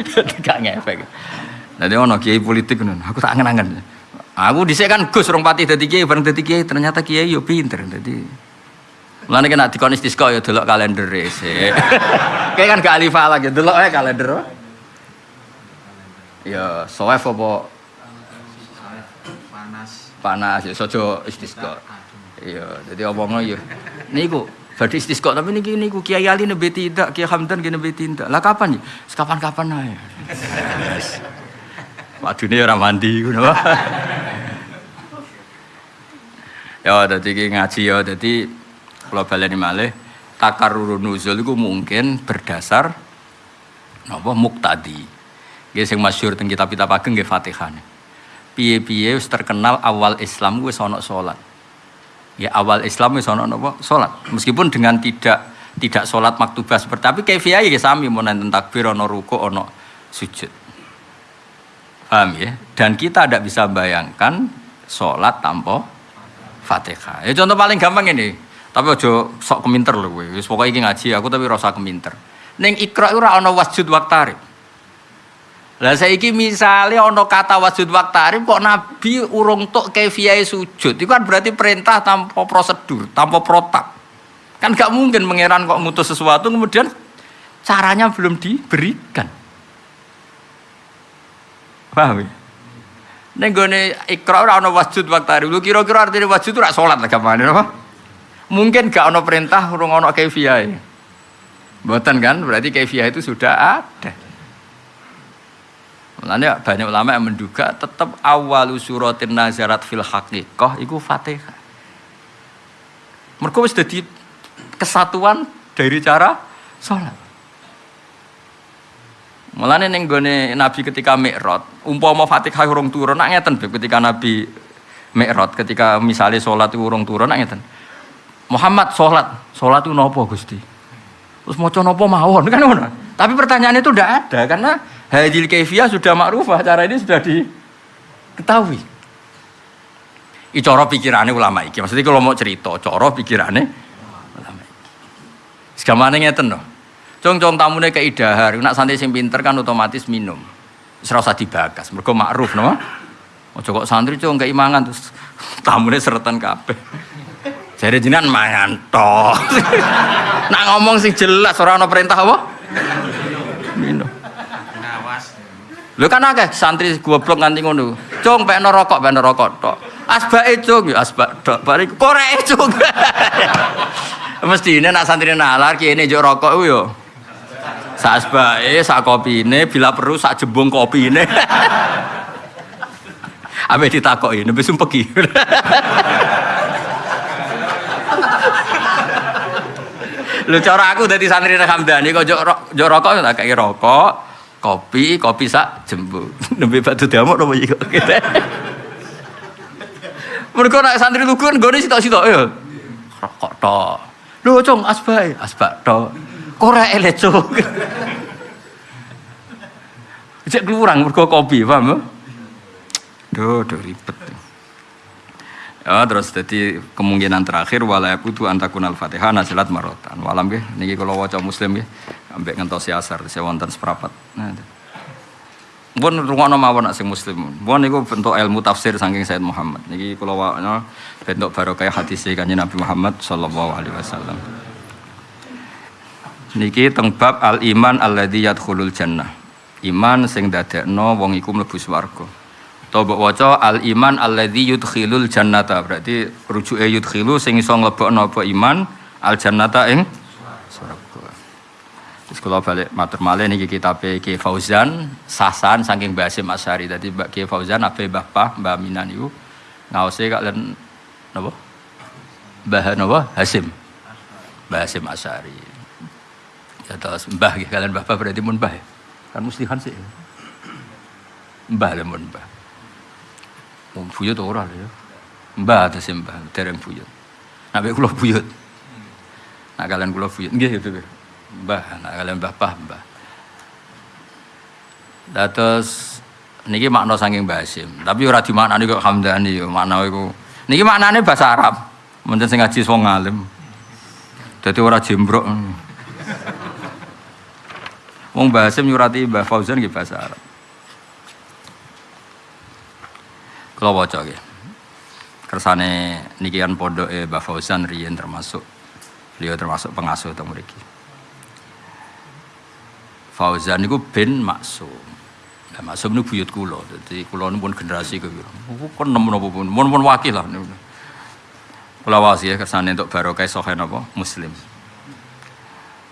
[SPEAKER 1] gak ngefek. Jadi ono kiai politik ngono, aku tak angen-angen. Aku dhisik kan Gus rong pati dadi kiai, bareng dadi kiai ternyata kiai yo pinter dadi. Mulane kena dikon istisqa yo delok kalender sik. Kayak kan gak alif lagi, delok ae kalender. Ya, soef apa
[SPEAKER 2] panas
[SPEAKER 1] panas ya sojo istisqa. Iya, jadi omongno yo. Niku Badhe istisqa tapi niki niku Kiai Ali nembe tidak, Kiai Hamdan nembe tidak. Lah kapan ya? Kapan-kapan ae. Wadune ora mandi ngono. ya iki ngaji ya dadi kula baleni malih takarrurun nuzul iku mungkin berdasar napa muktadi. Nggih sing masyhur teng kitab-kitab ageng nggih Fatihah. Piye-piye wis terkenal awal Islam wis ana salat. Ya awal Islam wis ana napa salat. Meskipun dengan tidak tidak salat maktubah seperti tapi kaifiah ya sami mun enten takbir ana ruku ana sujud. Paham ya? Dan kita tidak bisa bayangkan sholat tanpa fatihah. Ya contoh paling gampang ini. Tapi ojo sok keminter loh gue. Pokoknya ini ngaji aku tapi rasa keminter. Neng ikra ora ana wasjud waktarib. Lah saiki misale ana kata wasjud waktarib kok Nabi urung tok kaifiyahe sujud. Itu kan berarti perintah tanpa prosedur, tanpa protap. Kan gak mungkin mengeran kok ngutus sesuatu kemudian caranya belum diberikan. Paham ya? Ning gone ikra ora ana wasjud waktu Lu kira-kira artine wasjud ora salat lah gamane apa? Mungkin gak ana perintah urung ana kaifiah. Mboten kan? Berarti kaifiah itu sudah ada. Mulanya banyak ulama yang menduga tetap awal suratin nazarat fil haqiqah iku Fatihah. Mereka wis dadi kesatuan dari cara sholat. Mulane ning gone Nabi ketika Mi'raj, umpama Fatihah urung turun nak ngeten ketika Nabi Mi'raj ketika misalnya sholat urung turun nak ngeten. Muhammad sholat, sholat itu nopo Gusti? Terus mau nopo mawon kan ngono. Tapi pertanyaan itu tidak ada karena hadil kaifiyah sudah makrufah, cara ini sudah diketahui. Coro pikirannya ulama iki. Maksudnya kalau mau cerita, coro pikirannya ulama iki. Segamane ngeten loh. Cong-cong tamune keidahar, nak santri sing pinter kan otomatis minum. Usah dibagas, mergo makruf no. Ojo kok santri cong gak imangan terus tamune seretan kabeh. Jare jenengan mangan tok. nak ngomong sing jelas ora ana perintah apa? Lho kan akeh santri goblok nganti ngono. Cung pekno rokok, pekno rokok tok. Asbake cung asbak tok. Bari koreke cung. Mestine nak santri nalar kene njuk rokok yo. Sak asbake, sak kopine, bila perlu sak jembung kopine. Ape ditakoki, nembe sumpeki. Lu cara aku dadi santri Hamdani kok njuk rokok tak kei rokok, kopi, kopi sak jembung. Nembe batu diamuk nopo iki kok. Mergo nek santri lugu kan gone sitok-sitok ya. Rokok tok. Lho, Cung, asbae, asbak tok. Korek le, Cung. Cek kurang mergo kopi, paham ya? Duh, duh ribet. Ya, terus jadi kemungkinan terakhir wala yakutu antakun al-fatihah nazilat marotan. Walam nggih niki kalau waca muslim nggih ambek ngentosi asar saya wonten seprapat. Nah. Pun rungokno mawon nak sing muslim. Pun niku bentuk ilmu tafsir saking Sayyid Muhammad. Niki kula waca bentuk barokah hadis kanjeng Nabi Muhammad sallallahu alaihi wasallam. Niki teng bab al iman alladzi yadkhulul jannah. Iman sing dadekno wong iku mlebu swarga. Atau mbok waca al iman alladzi yudkhilul jannata. Berarti rujuke yudkhilu sing iso mlebokno apa iman al jannata ing swarga. Kula balik matur malih niki kitabe Ki Fauzan Sasan saking Mbah Hasim Asyari. Dadi Mbak Fauzan ape Mbah Pah Mbah Minan niku ngaose kalian napa? Mbah napa? Hasim. Mbah Hasim Asyari. Ya terus Mbah kalian Mbah Pah berarti mun Mbah. ya? Kan sih. Mbah lah mun Mbah. Wong buyut ora ya. Mbah atas mbah, dereng buyut. Nabe kula buyut. Nak kalian kula buyut. Nggih itu. Mbah, nak kalian mbah pah mbah. Dados niki makna saking Mbah Hasim. Tapi ora dimaknani kok Hamdani yo makna iku. Niki maknane bahasa Arab. Mungkin sing ngaji wong alim. Dadi ora jembrok. Wong Mbah Hasim nyurati Mbah Fauzan nggih bahasa Arab. Kalau waca nggih. Kersane niki kan pondoke Mbah Fauzan riyen termasuk beliau termasuk pengasuh teng mriki. Fauzan niku bin Maksum. Nah, Maksum niku buyut kula. Dadi kula niku pun generasi kepiro. Pun nem napa pun. Mun pun wakil lah. Kula wasi ya kersane untuk barokah sahih napa Muslim.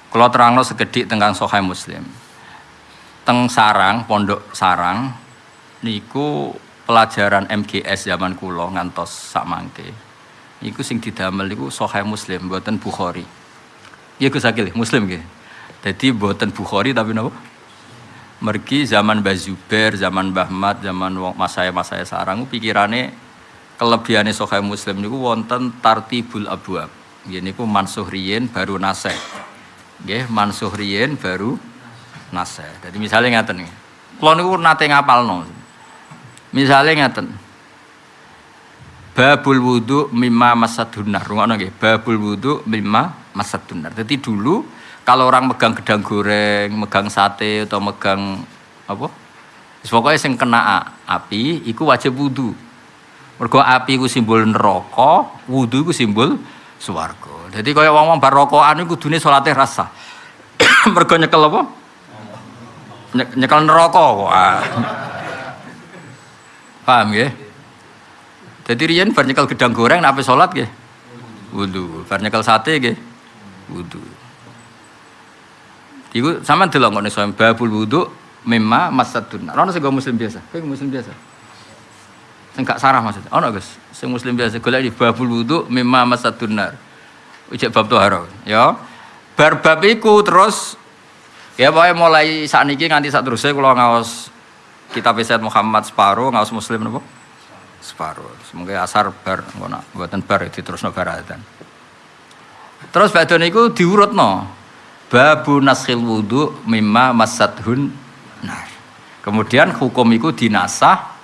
[SPEAKER 1] Kula terangno sekedhik tentang sahih Muslim. Teng Sarang, Pondok Sarang niku pelajaran MGS zaman kula ngantos sak mangke. Iku sing didamel niku Sahih Muslim, mboten Bukhari. Iya Gus Muslim nggih. Dadi mboten Bukhari tapi napa? Mergi zaman Mbah Zubair, zaman Mbah Mat, zaman wong masaya-masaya sarang pikirane kelebihane Sahih Muslim niku wonten tartibul abwab. Nggih niku mansuh riyin baru naseh. Nggih, mansuh riyin baru naseh. Jadi misalnya ngaten nggih. Kula niku nate ngapalno. Misalnya ngeten. Babul wudu mimma masadunar. Rungono nggih. Babul wudu mimma masadunar. Jadi dulu kalau orang megang gedang goreng, megang sate atau megang apa? Pokoknya sing kena api iku wajib wudu. Mergo api iku simbol neraka, wudu iku simbol swarga. Jadi kaya wong-wong bar rokokan iku kudune rasa. Mergo nyekel apa? Nye- Nyekel neraka. Ah. Paham ya? Jadi riyen bar nyekel gedang goreng nek ape salat nggih. Wudu. Bar sate nggih. Wudu. Iku sama delok kok nek babul wudu mimma masadun. Ono sing go muslim biasa. Kowe muslim biasa. Sing sarah maksudnya. Ono Gus, sing muslim biasa golek di babul wudu mimma masadun nar. Ujek bab toharo, ya. Bar bab iku terus ya pokoknya mulai saat ini nganti saat terusnya kalau ngawas kitab Sayyid Muhammad separuh ngawas muslim napa? Separuh. Semoga asar bar ngono buatan bar diterusno baratan. Terus badhe niku diurutno. Babu naskhil wudu mimma masadhun nar. Kemudian hukum itu dinasah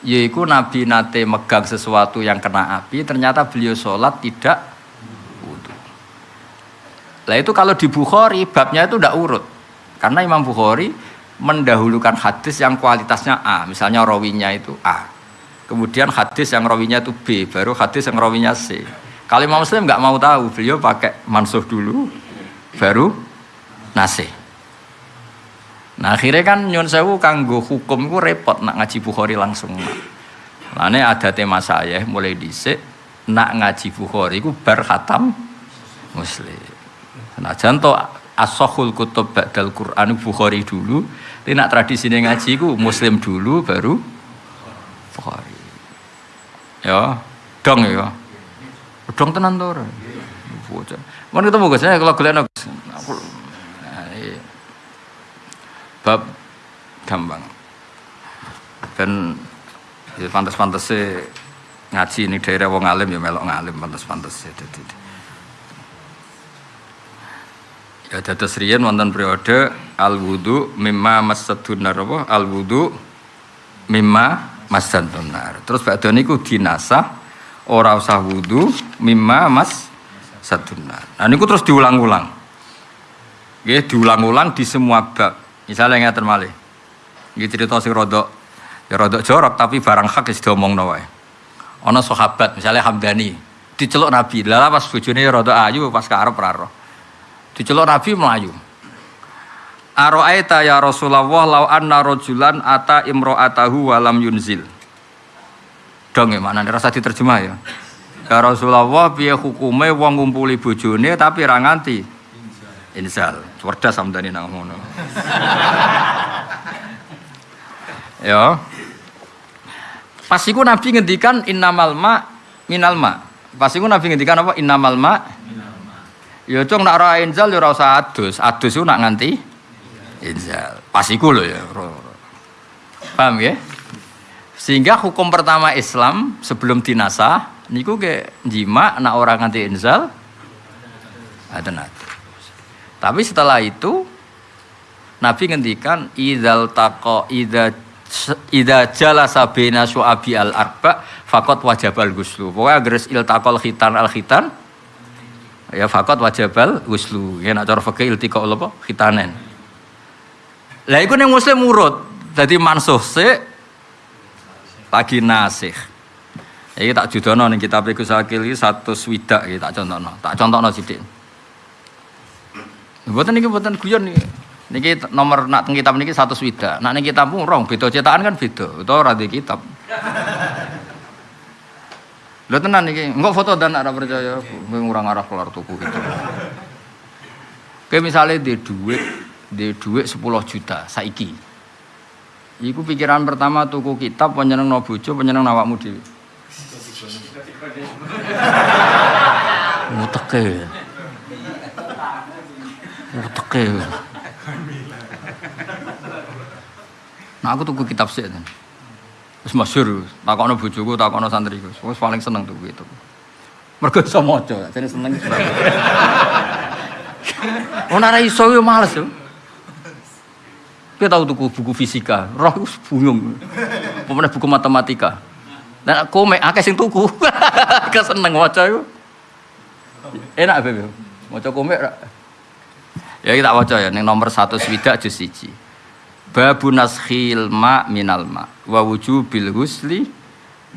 [SPEAKER 1] yaitu Nabi nate megang sesuatu yang kena api ternyata beliau sholat tidak wudhu. Lah itu kalau di Bukhari babnya itu tidak urut karena Imam Bukhari mendahulukan hadis yang kualitasnya A misalnya rawinya itu A kemudian hadis yang rawinya itu B baru hadis yang rawinya C kalau Imam Muslim nggak mau tahu beliau pakai mansuh dulu baru nasih Nah akhirnya kan nyun sewu kanggo hukum ku repot nak ngaji Bukhari langsung. Lane ada tema saya mulai dhisik nak ngaji Bukhari ku bar khatam Muslim. Nah janto asohul kutub ba'dal Quran Bukhari dulu, tapi nak tradisi ngaji ku Muslim dulu baru Bukhari. Ya, dong ya. Dong tenan? Bocah. Mun ketemu Gus, saya kalau golek Gus. Nah, iya. Bab gampang. Dan ya, pantas-pantas ngaji ini daerah wong alim ya melok ngalim pantas-pantas ya jadi ya dados riyen wonten periode al wudu mimma masadunar apa? Al wudu mimma masadunar terus badhe niku dinasah ora usah wudu mimma mas sadunar nah niku terus diulang-ulang Nggih, diulang-ulang di semua bab Misalnya ngeten malih. Iki cerita sing rodok ya rodok jorok tapi barang hak wis diomongno wae. Ana sahabat misalnya Hamdani diceluk Nabi. Lah pas bojone rodok ayu pas karep ora roh. Diceluk Nabi melayu. Aro'aita ya Rasulullah lau anna rajulan ata imro'atahu walam yunzil. Dong ya mana rasa diterjemah ya. Ya Rasulullah piye hukume wong ngumpuli bojone tapi ra nganti inzal. Cerdas sampeyan nang ngono. ya. Pas iku Nabi ngendikan innamal ma minal ma. Pas iku Nabi ngendikan apa innamal ma Ya cung nak ora inzal ya ora usah adus. Adus iku nak nganti inzal. Pas iku lho ya. Paham ya? Sehingga hukum pertama Islam sebelum dinasah niku ke jima nak orang nganti inzal ada nanti. Tapi setelah itu Nabi ngendikan idzal taqa idza idza jalasa baina syu'abi al arba faqat wajabal ghuslu. Pokoke agres iltaqal khitan al khitan ya faqat wajabal ghuslu. Ya nak cara fikih iltiqa apa khitanen. Lah iku ning muslim urut. Dadi mansuh sik lagi nasih. Iki tak judono ning kitab iku sakil iki satu swidak iki tak contohno. Tak contohno sithik. Mboten niki mboten guyon niki. Niki nomor nak teng kitab niki satu swidak. Nak ning kitabmu rong beda cetakan kan beda. Ora di kitab. Lho tenan niki, engko foto dan ora percaya, kowe ngurang arah kelar tuku gitu. Kowe misale di duit, di duit 10 juta saiki. Iku pikiran pertama tuku kitab penyeneng no bojo penyeneng awakmu dhewe. Uteke. Uteke. Nah aku tuku kitab sih kan. Wis masyhur, takono bojoku, takono santriku. Wis paling seneng tuku itu. Mergo iso maca, jadi seneng. Ora ra iso yo males yo. Kita tahu tuku buku fisika, roh bingung. Pemenang buku matematika. Dan aku akeh sing tuku. Keseneng waca iku. Enak bebe. Waca komik ra. Ya kita waca ya ning nomor 1 swidak juz 1. Babu naskhil ma minal ma wa wujubil husli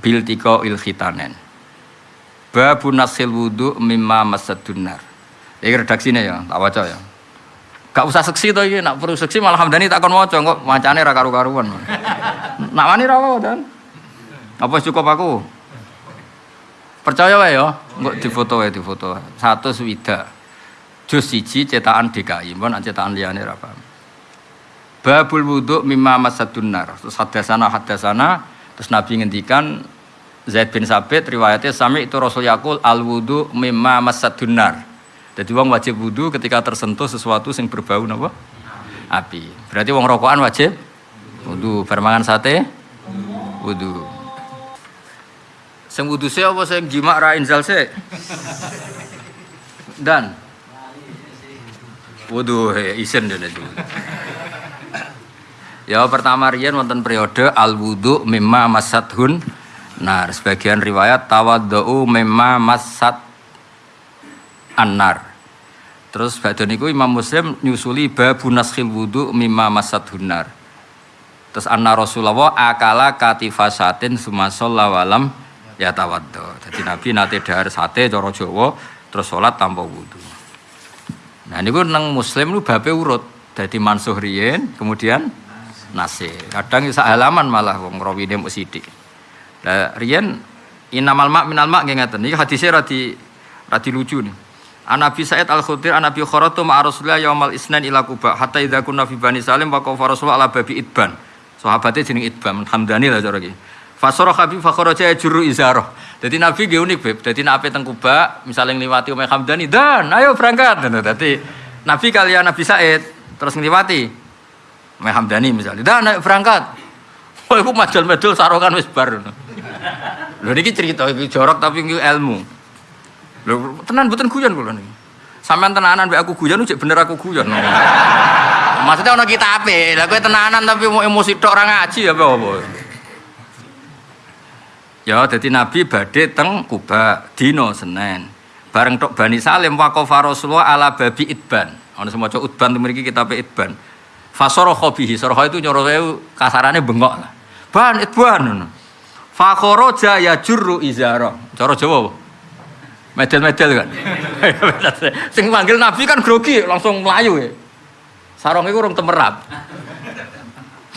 [SPEAKER 1] bil il khitanen. Babu naskhil wudu mimma masadunar. Ini redaksinya ya, tak waca ya. Gak usah seksi to iki, nak perlu seksi malah Hamdani takon maca kok macane ra karu-karuan. Nak wani ra dan. Apa cukup aku? Percaya wae ya, engko difoto wae difoto. Satu swida. Jus siji cetakan DKI, mbon cetakan liyane ra paham. Babul wudhu mimma masadun nar. Terus hadasana hadasana terus Nabi ngendikan Zaid bin Sabit riwayatnya sami itu Rasul Yakul al wudhu mimma masadun nar. Jadi wong wajib wudhu ketika tersentuh sesuatu yang berbau apa? Api. Berarti wong rokokan wajib wudhu. Bermangan sate wudhu. Sing wudhu sih apa sing jimak ra inzal sih? Dan wudhu he isen dene. Ya pertama riyen wonten periode al wudhu mimma masathun Nah, sebagian riwayat tawaddu mimma masat anar. Terus badan itu Imam Muslim nyusuli babu naskhil wudu mimma masat hunar. Terus anna Rasulullah akala katifasatin sumasolla walam ya tawaddo. Jadi Nabi nate dahar sate cara Jawa terus sholat tanpa wudu. Nah ini nang Muslim lu bape urut. Jadi mansuh riyen kemudian nasih. Kadang isa halaman malah wong rawine mung sithik. Lah riyen inamal mak minal mak nggih ngaten. Iki hadise ra di ra lucu nih. An Nabi Sa'id Al Khudir an Nabi Kharatu ma'a Rasulillah yaumal isnan ila Kuba hatta idza kunna fi Bani Salim wa qafa Rasulullah ala babi Idban. Sahabate jeneng Idban, Hamdani lah cara iki. Fasara Habib fa kharaja juru izarah. Dadi Nabi nggih unik, Beb. Dadi nek ape teng Kuba, misale ngliwati Umay Hamdani, "Dan, ayo berangkat." Dadi Nabi kalian Nabi Sa'id terus ngliwati Umay Hamdani misalnya, "Dan, ayo berangkat." Oh, iku majal-medul sarongan wis bar. Lho niki cerita iki jorok tapi ilmu. Lho, tenan mboten guyon kula niki. Sampeyan tenanan mbek aku guyon cek bener aku guyon. Maksudnya ono kita ape? Kowe tenanan tapi mau emosi tok ora ngaji apa apa. Ya, jadi Nabi badhe teng Kuba dino Senin. Bareng tok Bani Salim waqafa Rasulullah ala babi Idban. Ono semaca Udban mriki kitabe Idban. Fasara khabihi, saraha itu nyoro kasarane bengok lah. Ban Idban. Fakharaja ya jurru izara. Cara Jawa Medel-medel kan. Sing manggil Nabi kan grogi, langsung melayu ya. Sarong itu orang temerap.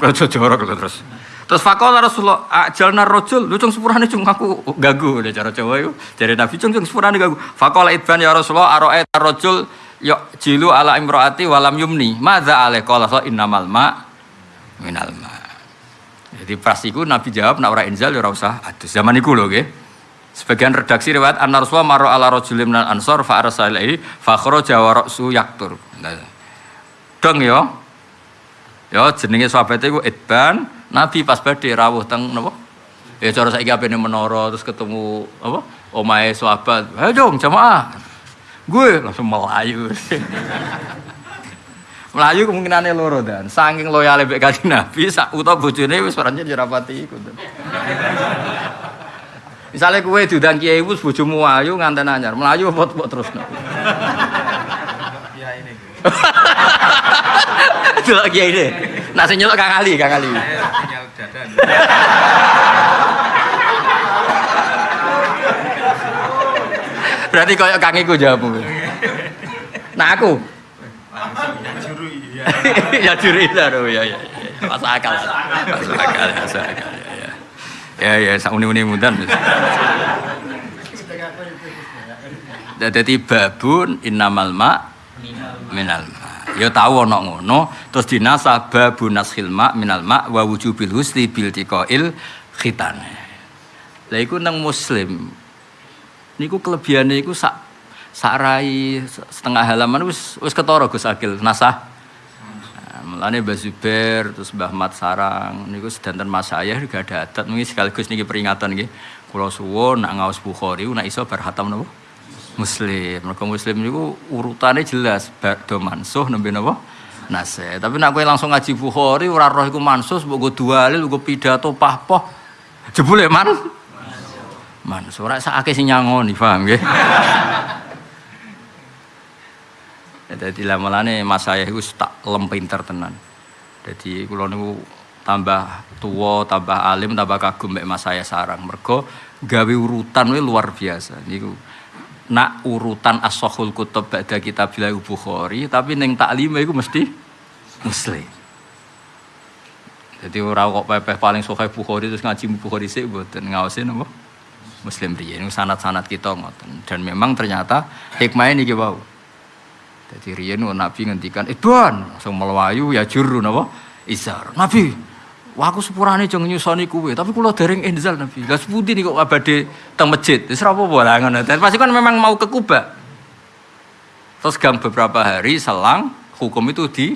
[SPEAKER 1] Raja jorok terus. Terus faqala Rasulullah ajalna rajul, lu cung sepurane cung aku gagu udah cara Jawa itu. Dari Nabi cung cung sepurane gagu. Faqala idban ya Rasulullah ara'a rajul ya jilu ala imraati walam yumni. Madza alai qala sa innamal ma minal ma. Jadi pas iku Nabi jawab nak ora inzal ya ora usah adus. Zaman iku nggih. Sebagian redaksi riwayat anna Rasulullah maro ala rajulin minal ansor fa arsala ilaihi fa kharaja wa ra'su yaktur. Nah, Dong ya. Ya jenenge sahabat iku Idban, Nabi pas badhe rawuh teng napa? Ya cara saiki apene menara terus ketemu apa? Omahe sahabat. Ayo dong jamaah. Gue langsung melayu. melayu kemungkinannya loro dan saking loyale mbek kanjeng Nabi sak utawa bojone wis ya rapati ikut. Misalnya kue diundang kiai wis bojomu ayu nganten anyar, melayu apa apa terus.
[SPEAKER 2] Ini.
[SPEAKER 1] Delok kiai ini. Nak sing Kang Ali, Kang Ali. Berarti koyo Kang iku jawabmu. Nah aku
[SPEAKER 2] ya
[SPEAKER 1] juri ya ya ya. Masuk akal. Masuk akal, masuk akal ya ya. Ya ya sak uni-uni mudan. Babun innamal ma minal. Ya tahu ana ngono, terus dinasah babun nashil ma minal ma wa wujubil husni bil tiqail khitan. Lah iku nang muslim. Niku kelebihane iku sak sak rai setengah halaman wis wis ketara Gus Akil nasah. Nah, Mulane Mbah Zubair terus Mbah Mat Sarang niku sedanten mas saya juga ada adat sekaligus niki peringatan nggih. Kula suwun nak ngaos Bukhari nak iso bar khatam napa? Muslim. Mergo Muslim niku urutane jelas ba'da mansuh nembe napa? Nasih. Tapi nak kowe langsung ngaji Bukhari ora roh iku mansuh mbok go dalil go pidato pahpoh. Jebule man. Mansuh ora sakake sing nyangoni, paham? Ya, Jadi lamelane mas saya itu tak lem pinter tenan. Jadi kula niku tambah tua, tambah alim, tambah kagum mbek mas saya sarang. Mergo gawe urutan we luar biasa. Niku nak urutan as-sahul kutub ba'da kitab Bukhari, tapi ning taklim iku mesti muslim. Jadi ora kok pepeh paling sahih Bukhari terus ngaji Bukhari sik mboten ngaosin apa? Muslim riyen sanat-sanat kita ngoten. Dan memang ternyata hikmahnya niki wau. Jadi riyen wong Nabi ngendikan, "Ibon, langsung melayu ya juru napa? Izar." Nabi, wah aku sepurane jeng nyusoni kuwe, tapi kula dereng inzal Nabi. Lah sepundi niku kok abade teng masjid. Ora apa-apa lah ngono. Pasti kan memang mau ke Kuba. Terus gang beberapa hari selang hukum itu di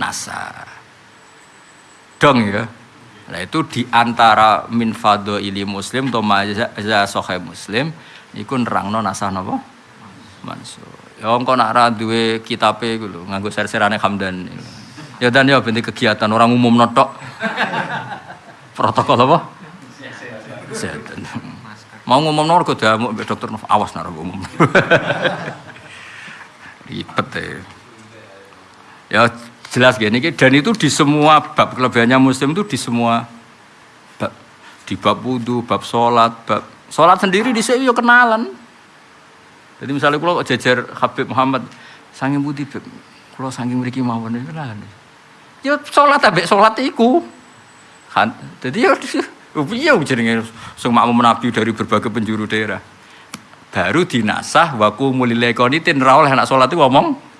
[SPEAKER 1] nasa. Dong ya. Nah itu di antara min ili muslim atau maza sohe muslim iku nerangno nasah napa? Mansur. Ya engko nak ra duwe kitabe lho, nganggo ser-serane Hamdan. Ya dan ya bentuk kegiatan orang umum notok. Protokol apa? Kesehatan. Mau ngomong nomor damuk mbek dokter awas nak umum. Ribet ya. Ya jelas gini dan itu di semua bab kelebihannya muslim itu di semua bab di bab wudhu, bab sholat, bab sholat sendiri di sini yo kenalan. Jadi misalnya kalau jajar Habib Muhammad sange budi kalau sange mriki mawon kenalan. Ya sholat abek sholat iku. Kan, jadi ya iya jenenge sing makmum Nabi dari berbagai penjuru daerah. Baru dinasah waku mulilai konitin rawol anak sholat itu ngomong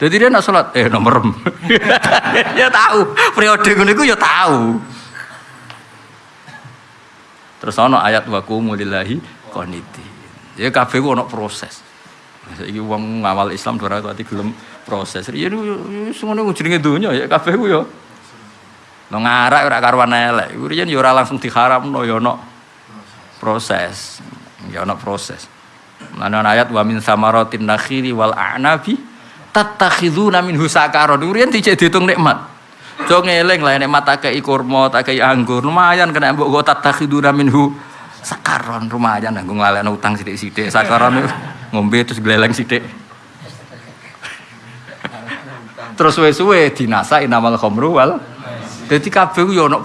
[SPEAKER 1] jadi dia nak sholat, eh nomor ya tahu, periode ngono iku ya tahu. Terus ana ayat wa qumulillahi qaniti. Ya kabeh ana proses. Saiki wong ngawal Islam ora tadi gelem proses. Ya wis ngono jenenge donya ya kabeh ku ya. Lo ngarak ora karuan elek. Iku riyen ya ora langsung diharamno ya ana proses. Ya ana proses. Mana ayat wa min samaratin nakhili wal a'nabi tatakhiduna minhu sakaron. Urian dicek dihitung nikmat. Jo ngeling lah nikmat tak kei kurma, tak kei anggur. Lumayan kena mbok go tatakhiduna minhu sakaron lumayan nganggo nglalekno utang sithik-sithik. Sakaron ngombe terus gleleng sithik. Terus suwe-suwe dinasa inamal khamru wal. Dadi kabeh yo ono